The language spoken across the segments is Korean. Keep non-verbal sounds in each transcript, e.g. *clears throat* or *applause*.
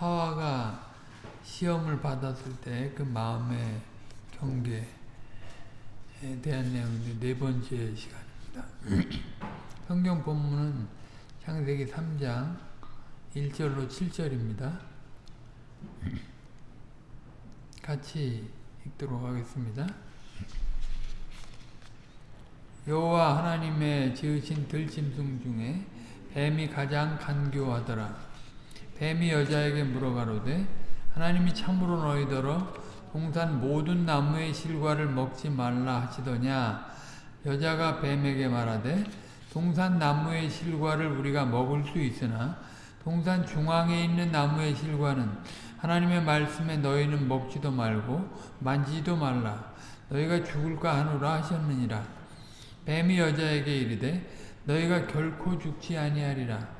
하와가 시험을 받았을 때 그 마음의 경계에 대한 내용인데 네 번째 시간입니다. *clears throat* 성경 본문은 창세기 3장 1절로 7절입니다. 같이 읽도록 하겠습니다. 여호와 하나님의 지으신 들짐승 중에 뱀이 가장 간교하더라. 뱀이 여자에게 물어가로되 하나님이 참으로 너희더러 동산 모든 나무의 실과를 먹지 말라 하시더냐? 여자가 뱀에게 말하되 동산 나무의 실과를 우리가 먹을 수 있으나 동산 중앙에 있는 나무의 실과는 하나님의 말씀에 너희는 먹지도 말고 만지지도 말라. 너희가 죽을까 하노라 하셨느니라. 뱀이 여자에게 이르되 너희가 결코 죽지 아니하리라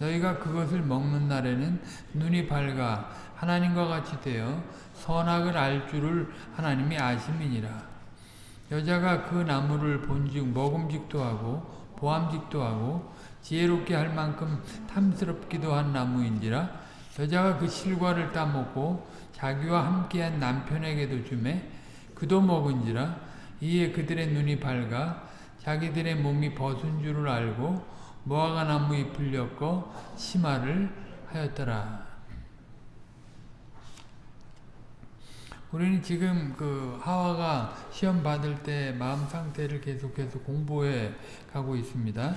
너희가 그것을 먹는 날에는 눈이 밝아 하나님과 같이 되어 선악을 알 줄을 하나님이 아심이니라. 여자가 그 나무를 본즉 먹음직도 하고 보암직도 하고 지혜롭게 할 만큼 탐스럽기도 한 나무인지라 여자가 그 실과를 따먹고 자기와 함께한 남편에게도 주매 그도 먹은지라 이에 그들의 눈이 밝아 자기들의 몸이 벗은 줄을 알고 모아가 나무 잎을 엮어 치마를 하였더라. 우리는 지금 그 하와가 시험 받을 때 마음 상태를 계속해서 공부해 가고 있습니다.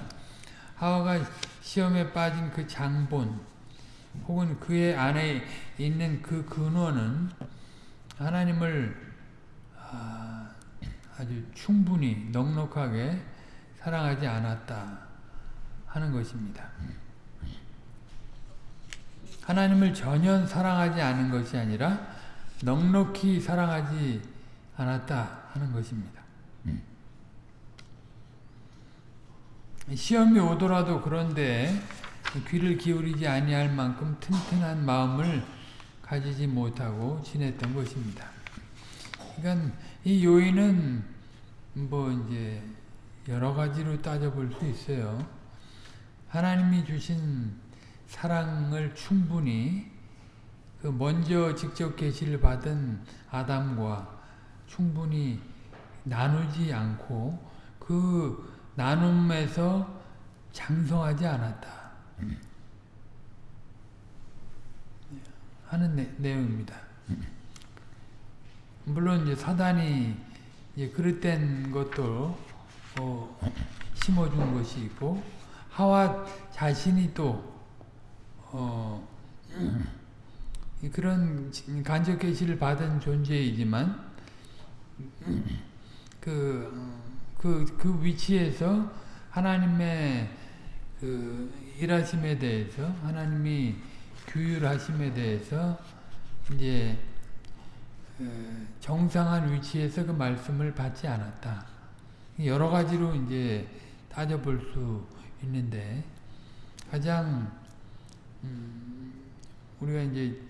하와가 시험에 빠진 그 장본 혹은 그의 안에 있는 그 근원은 하나님을 아, 아주 충분히 넉넉하게 사랑하지 않았다 하는 것입니다. 하나님을 전혀 사랑하지 않은 것이 아니라 넉넉히 사랑하지 않았다 하는 것입니다. 시험이 오더라도 그런데 귀를 기울이지 아니할 만큼 튼튼한 마음을 가지지 못하고 지냈던 것입니다. 그러니까 이 요인은 뭐 이제 여러 가지로 따져볼 수 있어요. 하나님이 주신 사랑을 충분히 그 먼저 직접 계시를 받은 아담과 충분히 나누지 않고 그 나눔에서 장성하지 않았다 하는 내, 내용입니다. 물론 이제 사단이 이제 그릇된 것도 어, 심어준 것이 있고 하와 자신이 또 어, 그런 간접 계시를 받은 존재이지만 그, 그, 그 위치에서 하나님의 그 일하심에 대해서 하나님이 규율하심에 대해서 이제 어, 정상한 위치에서 그 말씀을 받지 않았다. 여러 가지로 이제 따져볼 수 있는데 가장 음, 우리가 이제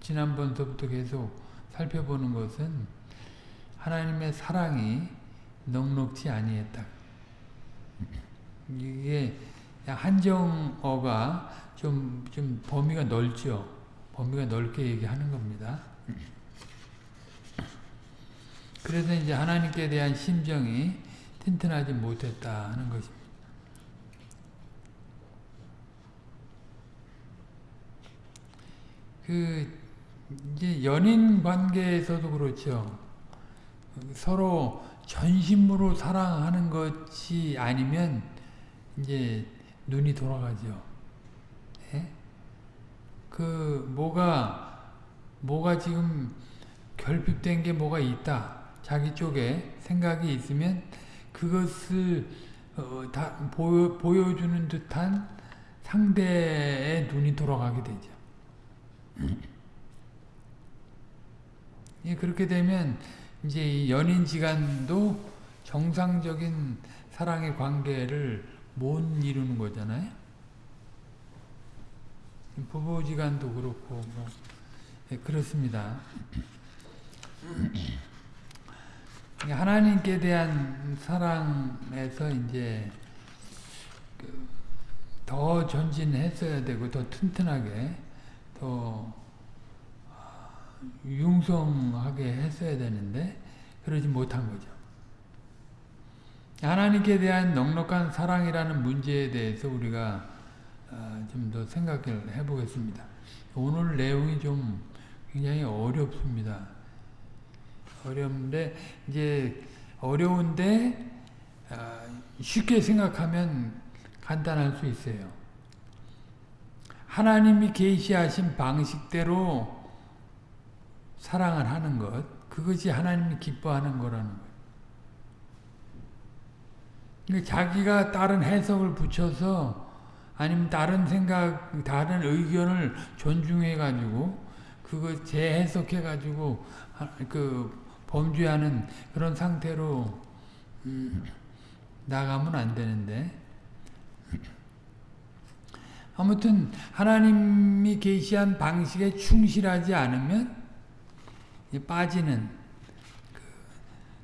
지난번서부터 계속 살펴보는 것은 하나님의 사랑이 넉넉지 아니했다. 이게 한정어가 좀, 좀 범위가 넓죠. 범위가 넓게 얘기하는 겁니다. 그래서 이제 하나님께 대한 심정이 튼튼하지 못했다 하는 것입니다. 그 이제 연인 관계에서도 그렇죠. 서로 전심으로 사랑하는 것이 아니면 이제 눈이 돌아가죠. 예? 그 뭐가 뭐가 지금 결핍된 게 뭐가 있다. 자기 쪽에 생각이 있으면 그것을 어, 다 보여, 보여주는 듯한 상대의 눈이 돌아가게 되죠. 예, 그렇게 되면 이제 연인 지간도 정상적인 사랑의 관계를 못 이루는 거잖아요. 부부 지간도 그렇고 뭐 예, 그렇습니다. 하나님께 대한 사랑에서 이제 그더 전진했어야 되고 더 튼튼하게 더 아, 융성하게 했어야 되는데 그러지 못한 거죠. 하나님께 대한 넉넉한 사랑이라는 문제에 대해서 우리가 아, 좀더 생각을 해보겠습니다. 오늘 내용이 좀 굉장히 어렵습니다. 어려운데 이제 어려운데 아, 쉽게 생각하면 간단할 수 있어요. 하나님이 계시하신 방식대로 사랑을 하는 것 그것이 하나님이 기뻐하는 거라는 거예요. 그러니까 자기가 다른 해석을 붙여서 아니면 다른 생각, 다른 의견을 존중해 가지고 그거 재해석해 가지고 그 범죄하는 그런 상태로 음, 나가면 안 되는데 아무튼 하나님이 계시한 방식에 충실하지 않으면 빠지는 그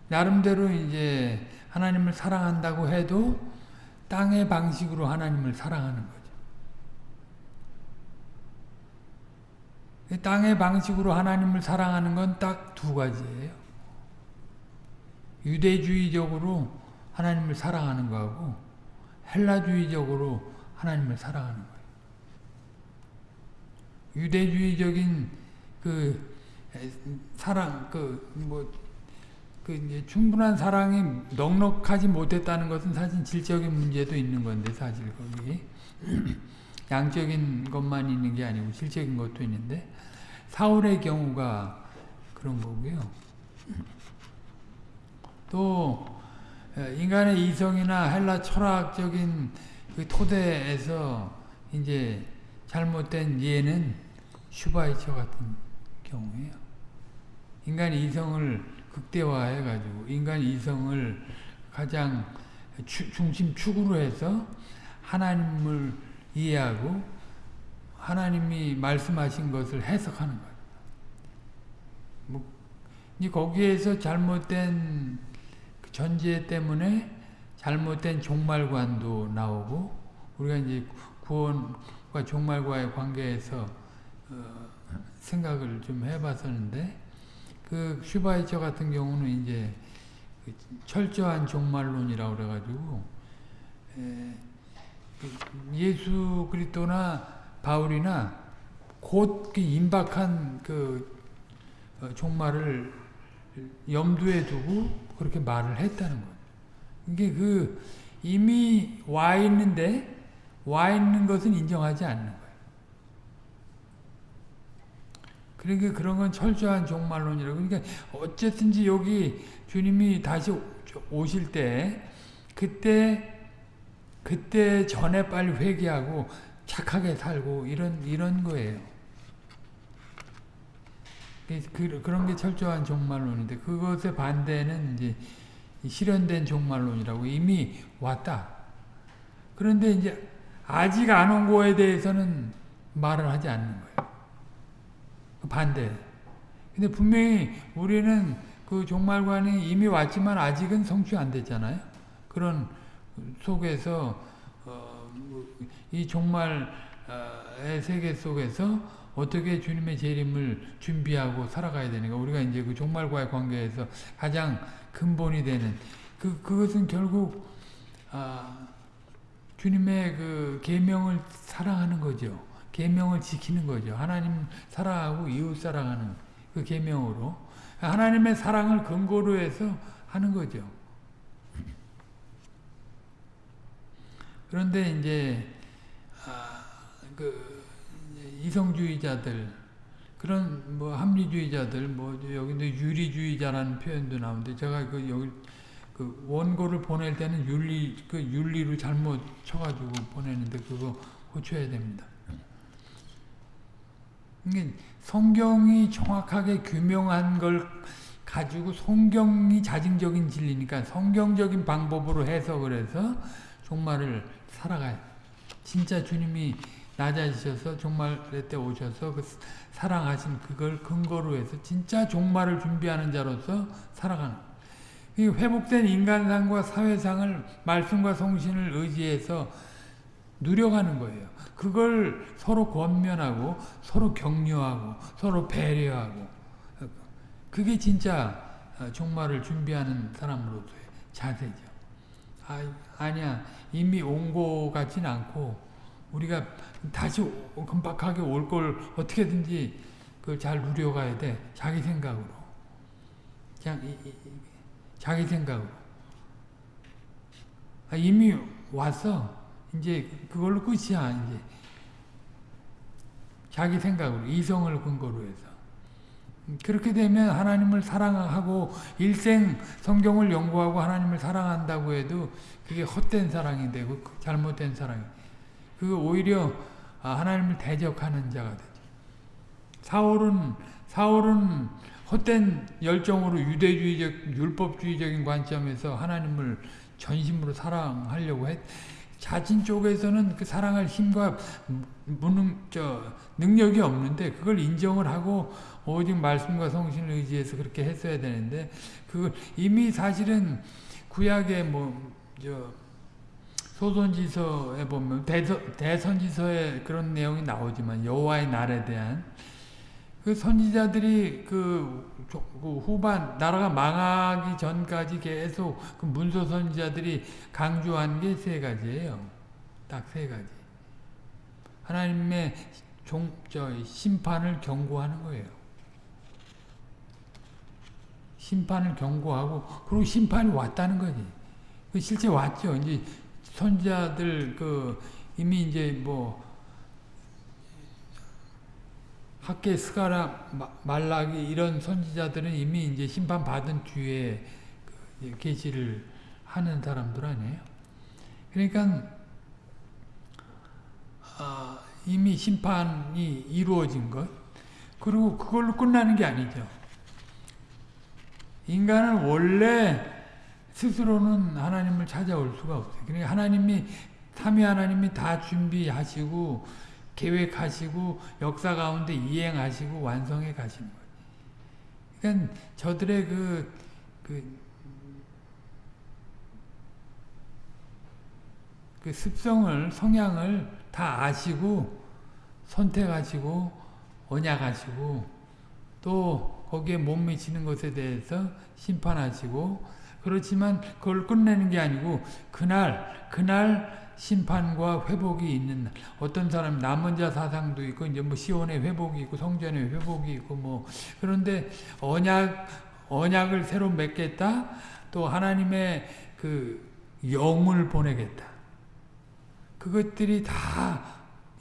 나름대로 이제 하나님을 사랑한다고 해도 땅의 방식으로 하나님을 사랑하는 거죠. 땅의 방식으로 하나님을 사랑하는 건 딱 두 가지예요. 유대주의적으로 하나님을 사랑하는 거하고 헬라주의적으로 하나님을 사랑하는 거예요. 유대주의적인 그 사랑 그뭐 그 이제 충분한 사랑이 넉넉하지 못했다는 것은 사실 질적인 문제도 있는 건데 사실 거기 *clears throat* 양적인 것만 있는 게 아니고 질적인 것도 있는데 사울의 경우가 그런 거고요. 또 인간의 이성이나 헬라 철학적인 그 토대에서 이제 잘못된 이해는 슈바이처 같은 경우예요. 인간 이성을 극대화해가지고 인간 이성을 가장 추, 중심 축으로 해서 하나님을 이해하고 하나님이 말씀하신 것을 해석하는 거예요. 뭐, 거기에서 잘못된 그 전제 때문에 잘못된 종말관도 나오고 우리가 이제 구원 과 종말과의 관계에서 어, 생각을 좀 해봤었는데 그 슈바이처 같은 경우는 이제 그 철저한 종말론이라고 그래가지고 그 예수 그리스도나 바울이나 곧 그 임박한 그 어, 종말을 염두에 두고 그렇게 말을 했다는 거예요. 이게 그 이미 와 있는데 와 있는 것은 인정하지 않는 거예요. 그러니까 그런 건 철저한 종말론이라고. 그러니까 어쨌든지 여기 주님이 다시 오실 때 그때 그때 전에 빨리 회개하고 착하게 살고 이런 이런 거예요. 그, 그런 게 철저한 종말론인데 그것의 반대는 이제 실현된 종말론이라고 이미 왔다. 그런데 이제 아직 안 온 거에 대해서는 말을 하지 않는 거예요. 반대. 근데 분명히 우리는 그 종말관이 이미 왔지만 아직은 성취 안 됐잖아요. 그런 속에서 어, 이 종말의 세계 속에서 어떻게 주님의 재림을 준비하고 살아가야 되는가. 우리가 이제 그 종말과의 관계에서 가장 근본이 되는 그 그것은 결국 아, 주님의 그 계명을 사랑하는 거죠. 계명을 지키는 거죠. 하나님 사랑하고 이웃 사랑하는 그 계명으로 하나님의 사랑을 근거로 해서 하는 거죠. 그런데 이제 아, 그 이성주의자들 그런 뭐 합리주의자들 뭐 여기도 유리주의자라는 표현도 나오는데 제가 그 여기 그 원고를 보낼 때는 윤리 그 윤리로 잘못 쳐가지고 보내는데 그거 고쳐야 됩니다. 성경이 정확하게 규명한 걸 가지고 성경이 자증적인 진리니까 성경적인 방법으로 해석을 해서 종말을 살아가요. 진짜 주님이 낮아지셔서 종말의 때 오셔서 그 사랑하신 그걸 근거로 해서 진짜 종말을 준비하는 자로서 살아가는 회복된 인간상과 사회상을 말씀과 성신을 의지해서 누려가는 거예요. 그걸 서로 권면하고 서로 격려하고 서로 배려하고 그게 진짜 종말을 준비하는 사람으로서의 자세죠. 아, 아니야 이미 온 거 같진 않고 우리가 다시 금박하게 올 걸 어떻게든지 그잘 누려가야 돼. 자기 생각으로. 그냥 이, 이, 자기 생각으로. 아, 이미 왔어. 이제 그걸로 끝이야. 이제 자기 생각으로 이성을 근거로 해서. 그렇게 되면 하나님을 사랑하고 일생 성경을 연구하고 하나님을 사랑한다고 해도 그게 헛된 사랑이 되고 잘못된 사랑이 그 오히려 하나님을 대적하는 자가 되죠. 사울은 사울은 헛된 열정으로 유대주의적 율법주의적인 관점에서 하나님을 전심으로 사랑하려고 했. 자신 쪽에서는 그 사랑할 힘과 무능 저 능력이 없는데 그걸 인정을 하고 오직 말씀과 성신을 의지해서 그렇게 했어야 되는데 그 이미 사실은 구약의 뭐 저 소선지서에 보면 대서, 대선지서에 그런 내용이 나오지만 여호와의 날에 대한 그 선지자들이 그, 그, 후반 나라가 망하기 전까지 계속 그 문서 선지자들이 강조한 게 세 가지예요. 딱 세 가지. 하나님의 종, 저, 심판을 경고하는 거예요. 심판을 경고하고 그리고 심판이 왔다는 거지. 그 실제 왔죠. 이제 선지자들 그 이미 이제 뭐 학계 스가라 말라기 이런 선지자들은 이미 이제 심판 받은 뒤에 그 계시를 하는 사람들 아니에요. 그러니까 아, 이미 심판이 이루어진 것 그리고 그걸로 끝나는 게 아니죠. 인간은 원래 스스로는 하나님을 찾아올 수가 없어요. 그러니까 하나님이 삼위 하나님이 다 준비하시고 계획하시고 역사 가운데 이행하시고 완성해 가시는 거예요. 그러니까 저들의 그, 그, 그 습성을, 성향을 다 아시고 선택하시고 언약하시고 또 거기에 못 미치는 것에 대해서 심판하시고 그렇지만 그걸 끝내는 게 아니고 그날 그날 심판과 회복이 있는 날. 어떤 사람 남은 자 사상도 있고 이제 뭐 시온의 회복이 있고 성전의 회복이 있고 뭐 그런데 언약 언약을 새로 맺겠다. 또 하나님의 그 영을 보내겠다. 그것들이 다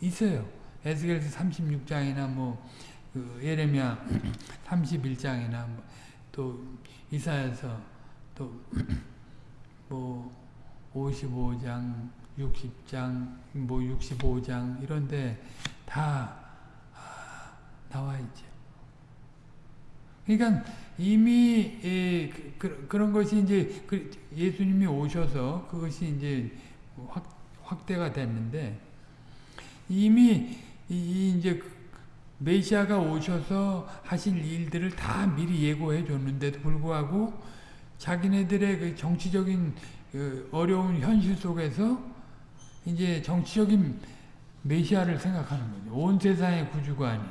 있어요. 에스겔서 36장이나 뭐 그 예레미야 31장이나 뭐 또 이사야서 또 뭐 55장 60장, 뭐 65장 이런데 다 아, 나와 있죠. 그러니까 이미 예, 그, 런 것이 이제 그 예수님이 오셔서 그것이 이제 확, 확대가 됐는데 이미 이, 이제 그 메시아가 오셔서 하실 일들을 다 미리 예고해 줬는데도 불구하고 자기네들의 그 정치적인 그 어려운 현실 속에서 이제 정치적인 메시아를 생각하는 거죠. 온 세상의 구주가 아닌.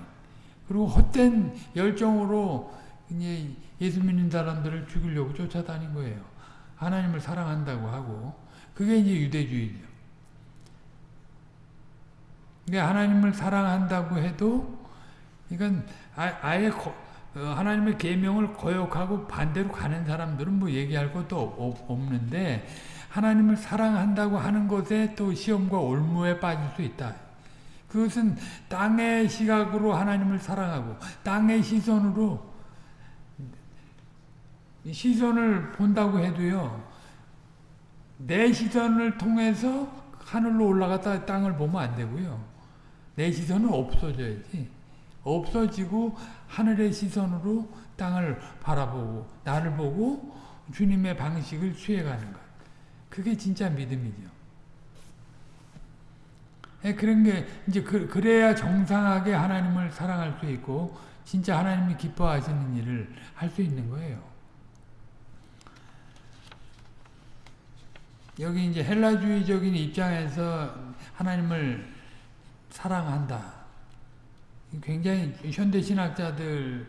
그리고 헛된 열정으로 이제 예수 믿는 사람들을 죽이려고 쫓아다닌 거예요. 하나님을 사랑한다고 하고. 그게 이제 유대주의죠. 그러니까 하나님을 사랑한다고 해도 이건 아, 예 하나님의 계명을 거역하고 반대로 가는 사람들은 뭐 얘기할 것도 없는데 하나님을 사랑한다고 하는 것에 또 시험과 올무에 빠질 수 있다. 그것은 땅의 시각으로 하나님을 사랑하고 땅의 시선으로 시선을 본다고 해도요. 내 시선을 통해서 하늘로 올라갔다 땅을 보면 안 되고요. 내 시선은 없어져야지. 없어지고 하늘의 시선으로 땅을 바라보고 나를 보고 주님의 방식을 취해가는 것. 그게 진짜 믿음이죠. 예, 그런 게 이제 그, 그래야 정상하게 하나님을 사랑할 수 있고 진짜 하나님이 기뻐하시는 일을 할 수 있는 거예요. 여기 이제 헬라주의적인 입장에서 하나님을 사랑한다. 굉장히 현대 신학자들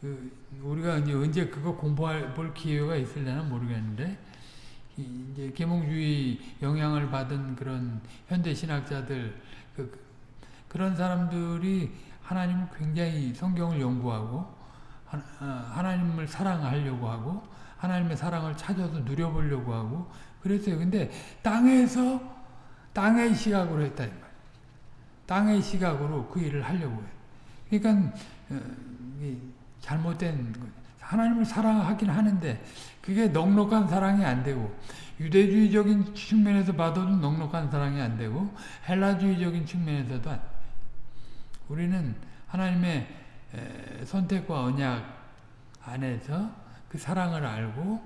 그 우리가 이제 언제 그거 공부할 볼 기회가 있을려나 모르겠는데 이제 계몽주의 영향을 받은 그런 현대 신학자들 그, 그런 사람들이 하나님을 굉장히 성경을 연구하고 하나님을 사랑하려고 하고 하나님의 사랑을 찾아서 누려보려고 하고 그랬어요. 근데 땅에서 땅의 시각으로 했다 이 말. 땅의 시각으로 그 일을 하려고 해. 그러니까 어, 잘못된 거. 하나님을 사랑하긴 하는데 그게 넉넉한 사랑이 안 되고 유대주의적인 측면에서 봐도 넉넉한 사랑이 안 되고 헬라주의적인 측면에서도 안 우리는 하나님의 선택과 언약 안에서 그 사랑을 알고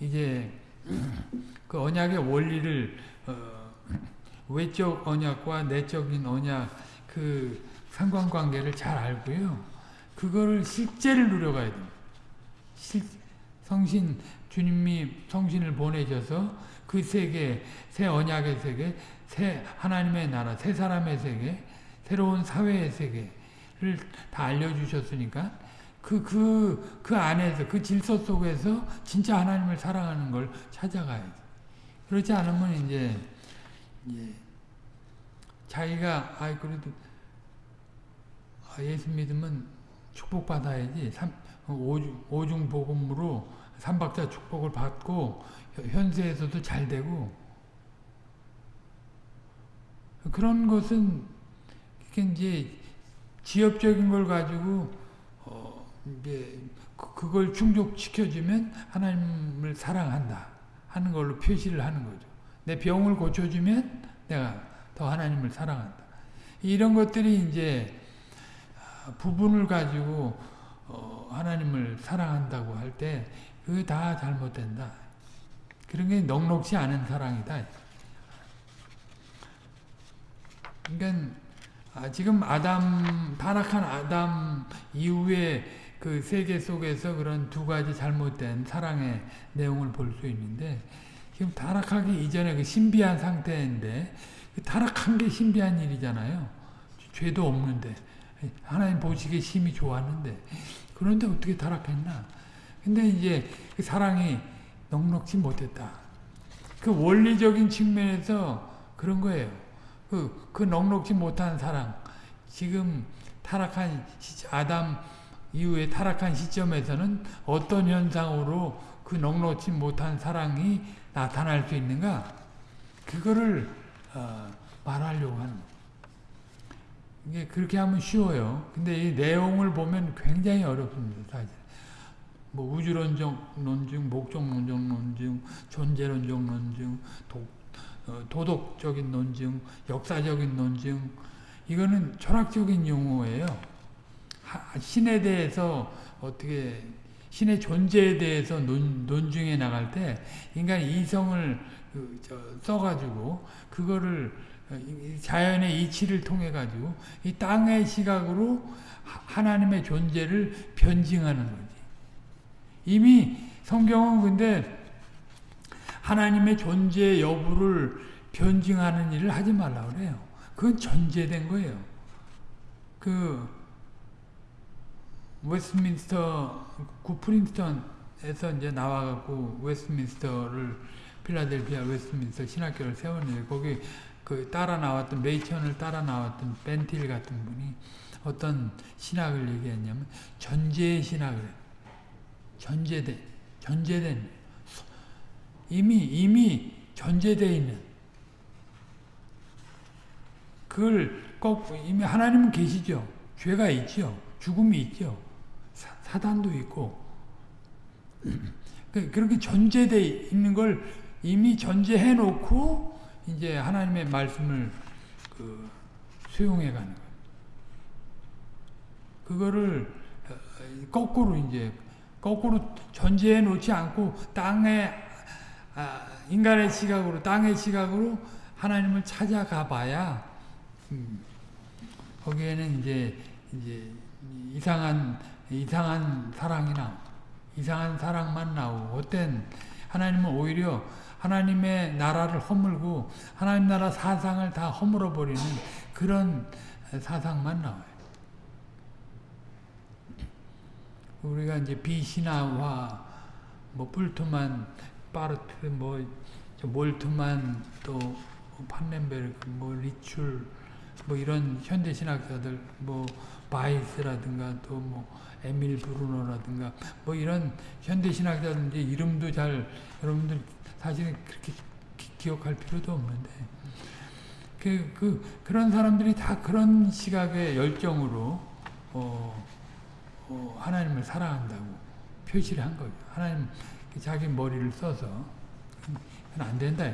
이제 *clears throat* 그 언약의 원리를 어, 외적 언약과 내적인 언약 그 상관관계를 잘 알고요. 그거를 실제를 누려가야 됩니다. 실, 성신 주님이 성신을 보내셔서 그 세계, 새 언약의 세계, 새 하나님의 나라, 새 사람의 세계, 새로운 사회의 세계를 다 알려주셨으니까 그, 그, 그 안에서, 그 질서 속에서 진짜 하나님을 사랑하는 걸 찾아가야지. 그렇지 않으면 이제, 이제 자기가, 아이, 그래도, 아, 예수 믿으면 축복받아야지. 삼, 오중, 오중 복음으로 삼박자 축복을 받고, 현세에서도 잘 되고, 그런 것은, 이제, 지엽적인 걸 가지고, 이제 그, 그걸 충족시켜주면 하나님을 사랑한다 하는 걸로 표시를 하는 거죠. 내 병을 고쳐주면 내가 더 하나님을 사랑한다. 이런 것들이 이제 아, 부분을 가지고 어, 하나님을 사랑한다고 할 때 그게 다 잘못된다. 그런 게 넉넉지 않은 사랑이다. 그러니까 아, 지금 아담 타락한 아담 이후에 그 세계 속에서 그런 두 가지 잘못된 사랑의 내용을 볼 수 있는데 지금 타락하기 이전에 그 신비한 상태인데 그 타락한 게 신비한 일이잖아요. 죄도 없는데 하나님 보시기에 심히 좋았는데 그런데 어떻게 타락했나? 근데 이제 그 사랑이 넉넉지 못했다. 그 원리적인 측면에서 그런 거예요. 그, 그 넉넉지 못한 사랑. 지금 타락한 아담 이후에 타락한 시점에서는 어떤 현상으로 그 넉넉지 못한 사랑이 나타날 수 있는가? 그거를 어, 말하려고 하는 이게 그렇게 하면 쉬워요. 근데 이 내용을 보면 굉장히 어렵습니다. 사실. 뭐 우주론적 논증, 목적론적 논증, 존재론적 논증, 도, 어, 도덕적인 논증, 역사적인 논증 이거는 철학적인 용어예요. 신에 대해서 어떻게 신의 존재에 대해서 논, 논중해 나갈 때 인간 이성을 그, 저, 써가지고 그거를 어, 자연의 이치를 통해 가지고 이 땅의 시각으로 하나님의 존재를 변증하는 거지. 이미 성경은 근데 하나님의 존재 여부를 변증하는 일을 하지 말라 그래요. 그건 전제된 거예요. 그 웨스트민스터 구 프린스턴에서 이제 나와 갖고 웨스트민스터를 필라델피아 웨스트민스터 신학교를 세웠는데 거기 그 따라 나왔던 메이천을 따라 나왔던 반틸 같은 분이 어떤 신학을 얘기했냐면 전제 신학을 전제된 전제된. 이미 이미 전제되어 있는. 그걸 꼭 이미 하나님은 계시죠. 죄가 있죠. 죽음이 있죠. 사 단도 있고. *clears throat* 그, 그렇게 전제되어 있는 걸 이미 전제해 놓고 이제 하나님의 말씀을 그 수용해 가는 거예요. 그거를 어, 거꾸로 이제 거꾸로 전제해 놓지 않고 땅에 아, 인간의 시각으로 땅의 시각으로 하나님을 찾아가 봐야 음, 거기에는 이제 이제 이상한 이상한 사랑이 나 이상한 사랑만 나오고 어땐 하나님은 오히려 하나님의 나라를 허물고 하나님 나라 사상을 다 허물어 버리는 그런 사상만 나와요. 우리가 이제 비신화와 뭐 뿔트만 파르트 뭐 몰트만 또 판넨베르크 뭐 리출 뭐 이런 현대 신학자들 뭐 바이스라든가 또 뭐 에밀 브루노라든가 뭐 이런 현대 신학자들 이제 이름도 잘 여러분들 사실은 그렇게 기, 억할 필요도 없는데 그, 그 그런 사람들이 다 그런 시각의 열정으로 어, 어, 하나님을 사랑한다고 표시를 한 거죠. 하나님 자기 머리를 써서 그건 안 된다.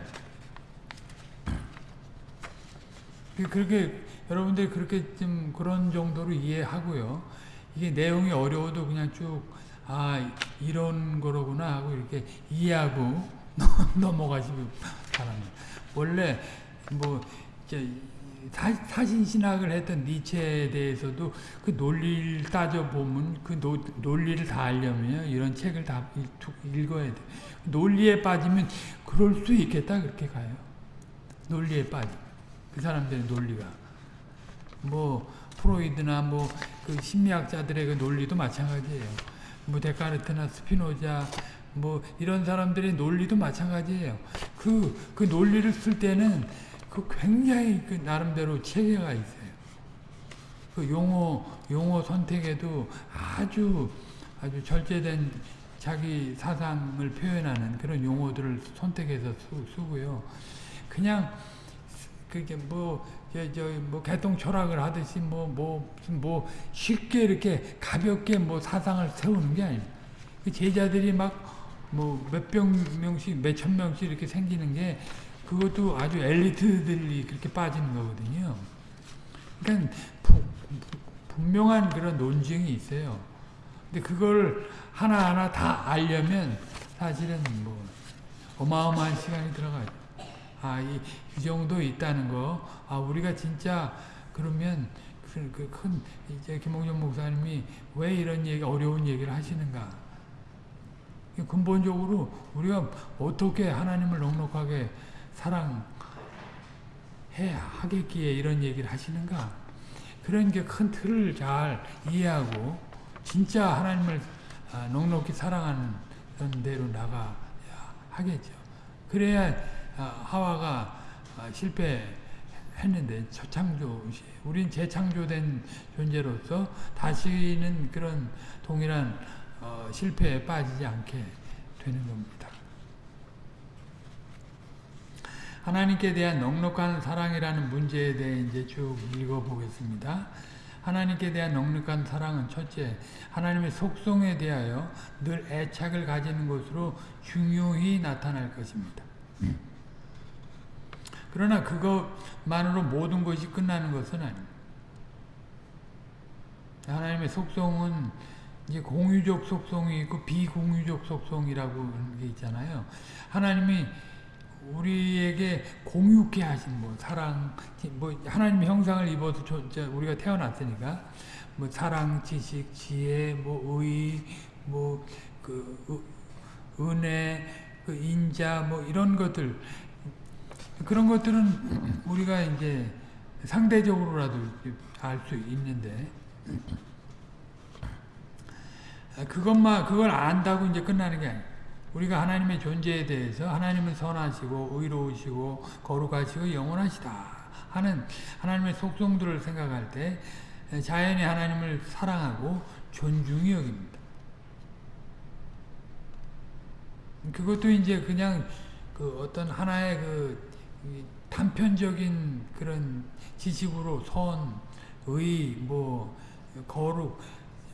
그렇게 여러분들이 그렇게 좀 그런 정도로 이해하고요. 이게 내용이 어려워도 그냥 쭉 아, 이런 거로구나 하고 이렇게 이해하고 넘어가시기 바랍니다. 원래 뭐 사, 사신 신학을 했던 니체에 대해서도 그 논리를 따져 보면 그 노, 논리를 다 알려면 이런 책을 다 읽어야 돼. 논리에 빠지면 그럴 수 있겠다 그렇게 가요. 논리에 빠지. 그 사람들의 논리가. 뭐 프로이드나 뭐 그 심리학자들의 그 논리도 마찬가지예요. 뭐 데카르트나 스피노자 뭐 이런 사람들의 논리도 마찬가지예요. 그, 그 논리를 쓸 때는 그 굉장히 그 나름대로 체계가 있어요. 그 용어, 용어 선택에도 아주, 아주 절제된 자기 사상을 표현하는 그런 용어들을 선택해서 쓰, 고요 그냥, 그게 뭐, 저, 저, 뭐, 개똥 철학을 하듯이 뭐, 뭐, 뭐, 쉽게 이렇게 가볍게 뭐 사상을 세우는 게 아니에요. 그 제자들이 막, 뭐, 몇백 명씩, 몇 천 명씩 이렇게 생기는 게 그것도 아주 엘리트들이 그렇게 빠지는 거거든요. 그러니까 부, 분명한 그런 논증이 있어요. 근데 그걸 하나하나 다 알려면 사실은 뭐 어마어마한 시간이 들어가죠. 아, 이, 이 정도 있다는 거. 아, 우리가 진짜 그러면 그, 그 큰, 이제 김홍준 목사님이 왜 이런 얘기, 어려운 얘기를 하시는가. 근본적으로 우리가 어떻게 하나님을 넉넉하게 사랑해야 하겠기에 이런 얘기를 하시는가? 그런 게 큰 틀을 잘 이해하고 진짜 하나님을 아, 넉넉히 사랑하는 그런 대로 나가야 하겠죠. 그래야 아, 하와가 아, 실패했는데 저창조 우린 재창조된 존재로서 다시는 그런 동일한 어, 실패에 빠지지 않게 되는 겁니다. 하나님께 대한 넉넉한 사랑이라는 문제에 대해 이제 쭉 읽어보겠습니다. 하나님께 대한 넉넉한 사랑은 첫째, 하나님의 속성에 대하여 늘 애착을 가지는 것으로 중요히 나타날 것입니다. 그러나 그것만으로 모든 것이 끝나는 것은 아닙니다. 하나님의 속성은 이제 공유적 속성이 있고 비공유적 속성이라고 하는 게 있잖아요. 하나님이 우리에게 공유케 하신 뭐 사랑 뭐 하나님의 형상을 입어서 우리가 태어났으니까 뭐 사랑, 지식, 지혜, 뭐 의, 뭐그 은혜, 그 인자 뭐 이런 것들 그런 것들은 우리가 이제 상대적으로라도 알 수 있는데 그것만 그걸 안다고 이제 끝나는 게 아니에요. 우리가 하나님의 존재에 대해서 하나님은 선하시고 의로우시고 거룩하시고 영원하시다 하는 하나님의 속성들을 생각할 때 자연이 하나님을 사랑하고 존중히 여깁니다. 그것도 이제 그냥 그 어떤 하나의 그 단편적인 그런 지식으로 선, 의, 뭐 거룩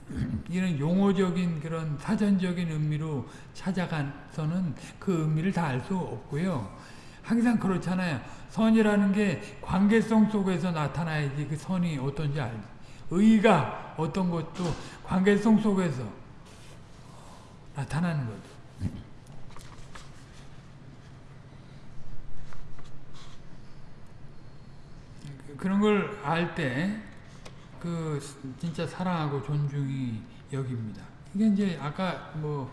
*clears throat* 이런 용어적인 그런 사전적인 의미로 찾아가서는 그 의미를 다 알 수 없고요. 항상 그렇잖아요. 선이라는 게 관계성 속에서 나타나야지 그 선이 어떤지 알지. 의가 어떤 것도 관계성 속에서 나타나는 거죠. 그런 걸 알 때, 그, 진짜 사랑하고 존중이 여깁니다. 이게 이제 아까 뭐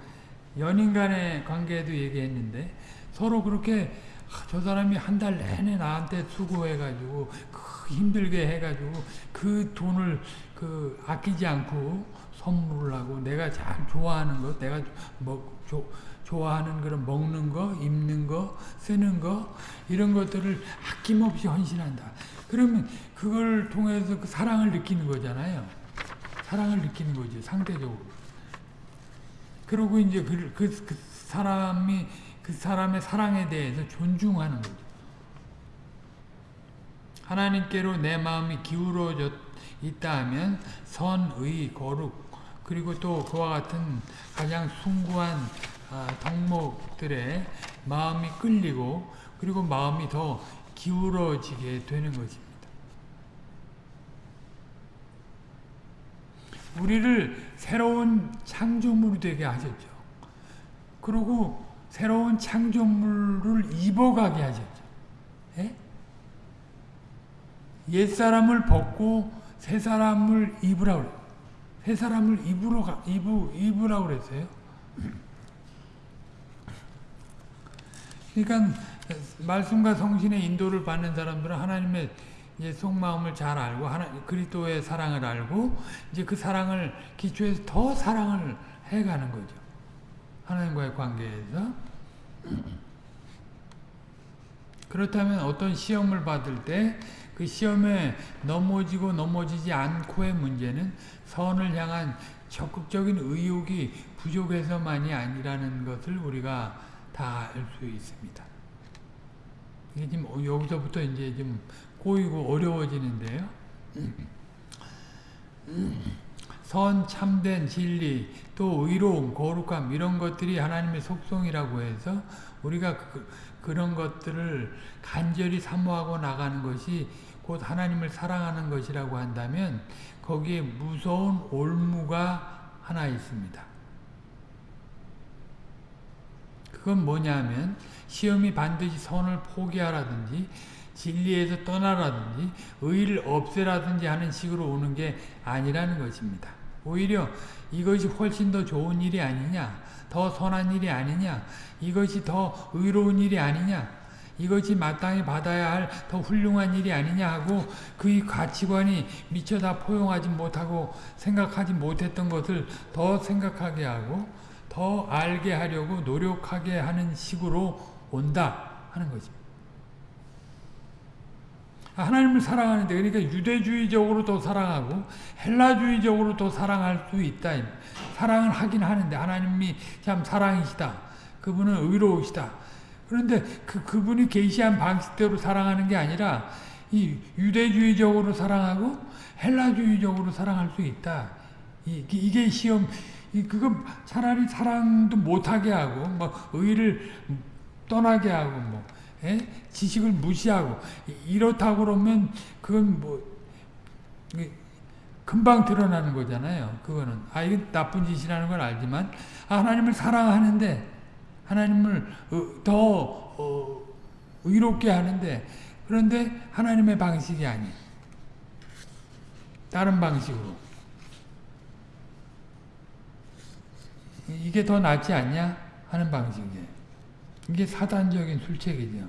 연인 간의 관계에도 얘기했는데 서로 그렇게 아, 저 사람이 한 달 내내 나한테 수고해가지고 그 힘들게 해가지고 그 돈을 그 아끼지 않고 선물을 하고 내가 잘 좋아하는 거 내가 뭐 조, 좋아하는 그런 먹는 거 입는 거 쓰는 거 이런 것들을 아낌없이 헌신한다. 그러면 그걸 통해서 그 사랑을 느끼는 거잖아요. 사랑을 느끼는 거죠 상대적으로. 그리고 이제 그, 그, 그 사람이 그 사람의 사랑에 대해서 존중하는 거죠. 하나님께로 내 마음이 기울어져 있다 하면 선, 의, 거룩 그리고 또 그와 같은 가장 숭고한 아, 덕목들의 마음이 끌리고 그리고 마음이 더 기울어지게 되는 것입니다. 우리를 새로운 창조물이 되게 하셨죠. 그리고 새로운 창조물을 입어가게 하셨죠. 예? 옛사람을 벗고 새 사람을 입으라고 그래요. 새 사람을 입으러 가, 입으, 입으라고 그랬어요. 그러니까 말씀과 성신의 인도를 받는 사람들은 하나님의 이제 속마음을 잘 알고 하나 그리스도의 사랑을 알고 이제 그 사랑을 기초해서 더 사랑을 해가는 거죠. 하나님과의 관계에서 그렇다면 어떤 시험을 받을 때 그 시험에 넘어지고 넘어지지 않고의 문제는 선을 향한 적극적인 의욕이 부족해서만이 아니라는 것을 우리가 다 알 수 있습니다. 이게 지금 여기서부터 이제 좀 꼬이고 어려워지는데요. 선, 참된 진리, 또 의로움, 거룩함 이런 것들이 하나님의 속성이라고 해서 우리가 그, 그런 것들을 간절히 사모하고 나가는 것이 곧 하나님을 사랑하는 것이라고 한다면 거기에 무서운 올무가 하나 있습니다. 그건 뭐냐면 시험이 반드시 선을 포기하라든지 진리에서 떠나라든지 의를 없애라든지 하는 식으로 오는 게 아니라는 것입니다. 오히려 이것이 훨씬 더 좋은 일이 아니냐 더 선한 일이 아니냐 이것이 더 의로운 일이 아니냐 이것이 마땅히 받아야 할 더 훌륭한 일이 아니냐 하고 그의 가치관이 미처 다 포용하지 못하고 생각하지 못했던 것을 더 생각하게 하고 더 알게 하려고 노력하게 하는 식으로 온다 하는 것입니다. 하나님을 사랑하는데 그러니까 유대주의적으로 더 사랑하고 헬라주의적으로 더 사랑할 수 있다. 사랑을 하긴 하는데 하나님이 참 사랑이시다. 그분은 의로우시다. 그런데 그, 그분이 계시한 방식대로 사랑하는 게 아니라 이 유대주의적으로 사랑하고 헬라주의적으로 사랑할 수 있다. 이, 게 시험, 이, 그거 차라리 사랑도 못하게 하고, 뭐, 의를 떠나게 하고, 뭐, 에? 지식을 무시하고. 이렇다고 그러면 그건 뭐 금방 드러나는 거잖아요. 그거는. 아 이게 나쁜 짓이라는 걸 알지만. 아, 하나님을 사랑하는데 하나님을 어, 더 어, 의롭게 하는데. 그런데 하나님의 방식이 아닌 다른 방식으로. 이게 더 낫지 않냐? 하는 방식이에요. 이게 사단적인 술책이죠.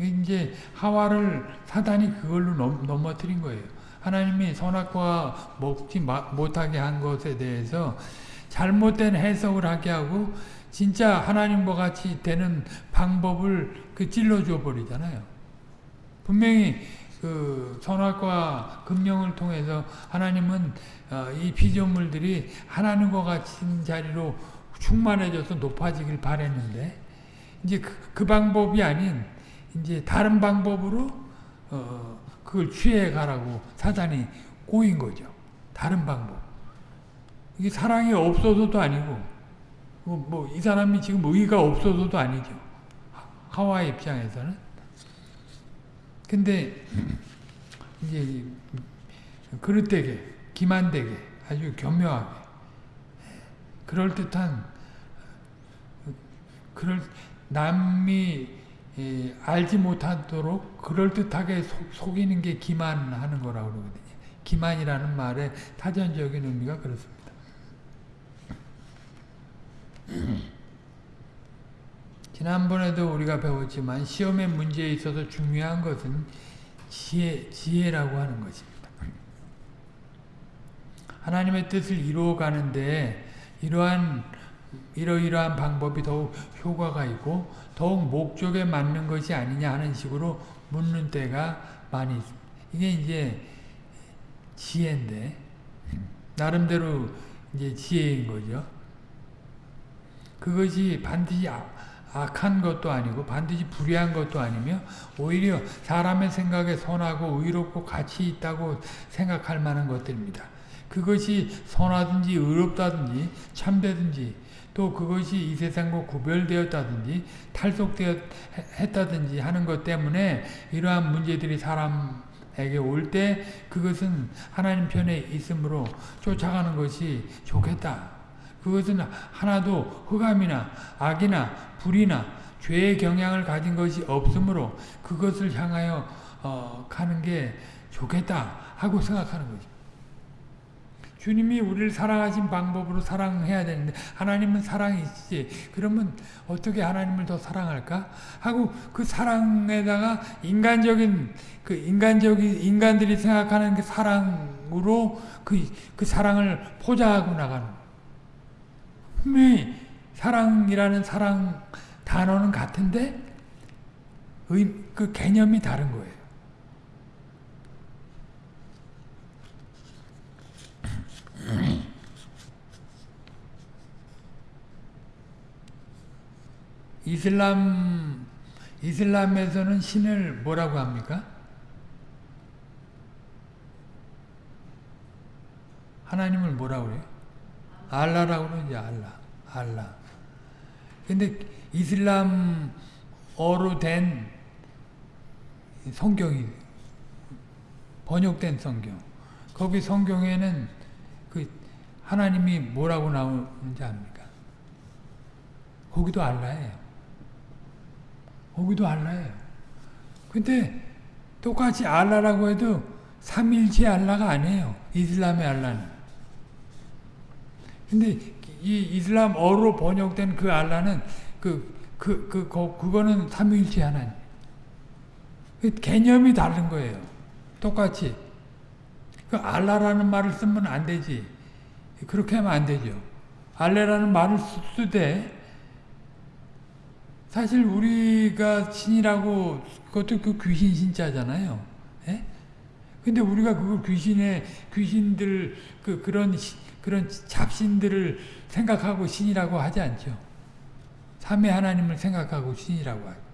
이제 하와를 사단이 그걸로 넘, 넘어뜨린 거예요. 하나님이 선악과 먹지 못하게 한 것에 대해서 잘못된 해석을 하게 하고 진짜 하나님과 같이 되는 방법을 그 찔러줘 버리잖아요. 분명히 그 선악과 금령을 통해서 하나님은 어, 이 피조물들이 하나님과 같은 자리로 충만해져서 높아지길 바랬는데 이제 그, 그 방법이 아닌 이제 다른 방법으로 어, 그걸 취해 가라고 사단이 꼬인 거죠. 다른 방법. 이게 사랑이 없어서도 아니고 뭐 이 사람이 지금 의가 없어서도 아니죠. 하와의 입장에서는. 근데 이제 그릇되게 기만되게 아주 교묘하게 그럴듯한 그럴 남이 예, 알지 못하도록 그럴듯하게 속, 이는게 기만하는 거라고 그러거든요. 기만이라는 말의 타전적인 의미가 그렇습니다. *clears throat* 지난번에도 우리가 배웠지만 시험의 문제에 있어서 중요한 것은 지혜, 지혜라고 하는 것입니다. 하나님의 뜻을 이루어가는데 이러한 이러이러한 방법이 더욱 효과가 있고 더욱 목적에 맞는 것이 아니냐 하는 식으로 묻는 때가 많이 있습니다. 이게 이제 지혜인데 나름대로 이제 지혜인 거죠. 그것이 반드시 악한 것도 아니고 반드시 불의한 것도 아니며 오히려 사람의 생각에 선하고 의롭고 가치 있다고 생각할 만한 것들입니다. 그것이 선하든지 의롭다든지 참되든지 또 그것이 이 세상과 구별되었다든지 탈속되었다든지 하는 것 때문에 이러한 문제들이 사람에게 올 때 그것은 하나님 편에 있으므로 쫓아가는 것이 좋겠다. 그것은 하나도 흑암이나 악이나 불이나 죄의 경향을 가진 것이 없으므로 그것을 향하여 어, 가는 게 좋겠다 하고 생각하는 거죠. 주님이 우리를 사랑하신 방법으로 사랑해야 되는데 하나님은 사랑이시지. 그러면 어떻게 하나님을 더 사랑할까? 하고 그 사랑에다가 인간적인 그 인간적인 인간들이 생각하는 그 사랑으로 그, 그 사랑을 포장하고 나가는. 분명히 사랑이라는 사랑 단어는 같은데 의, 그 개념이 다른 거예요. 이슬람 이슬람에서는 신을 뭐라고 합니까? 하나님을 뭐라고 그래요? 알라라고 그러지 알라. 알라. 근데 이슬람어로 된 성경이 번역된 성경. 거기 성경에는 그 하나님이 뭐라고 나오는지 압니까? 거기도 알라예요. 거기도 알라예요. 근데 똑같이 알라라고 해도 삼일체 알라가 아니에요. 이슬람의 알라는. 근데 이 이슬람 어로 번역된 그 알라는 그, 그, 그, 그, 그거는 삼일체 하나님. 그 개념이 다른 거예요. 똑같이. 그 알라라는 말을 쓰면 안 되지. 그렇게 하면 안 되죠. 알레라는 말을 쓰되 사실 우리가 신이라고 그것도 그 귀신 신자잖아요. 예? 근데 우리가 그걸 귀신의 귀신들 그 그런 그런 잡신들을 생각하고 신이라고 하지 않죠. 삼위 하나님을 생각하고 신이라고 하죠.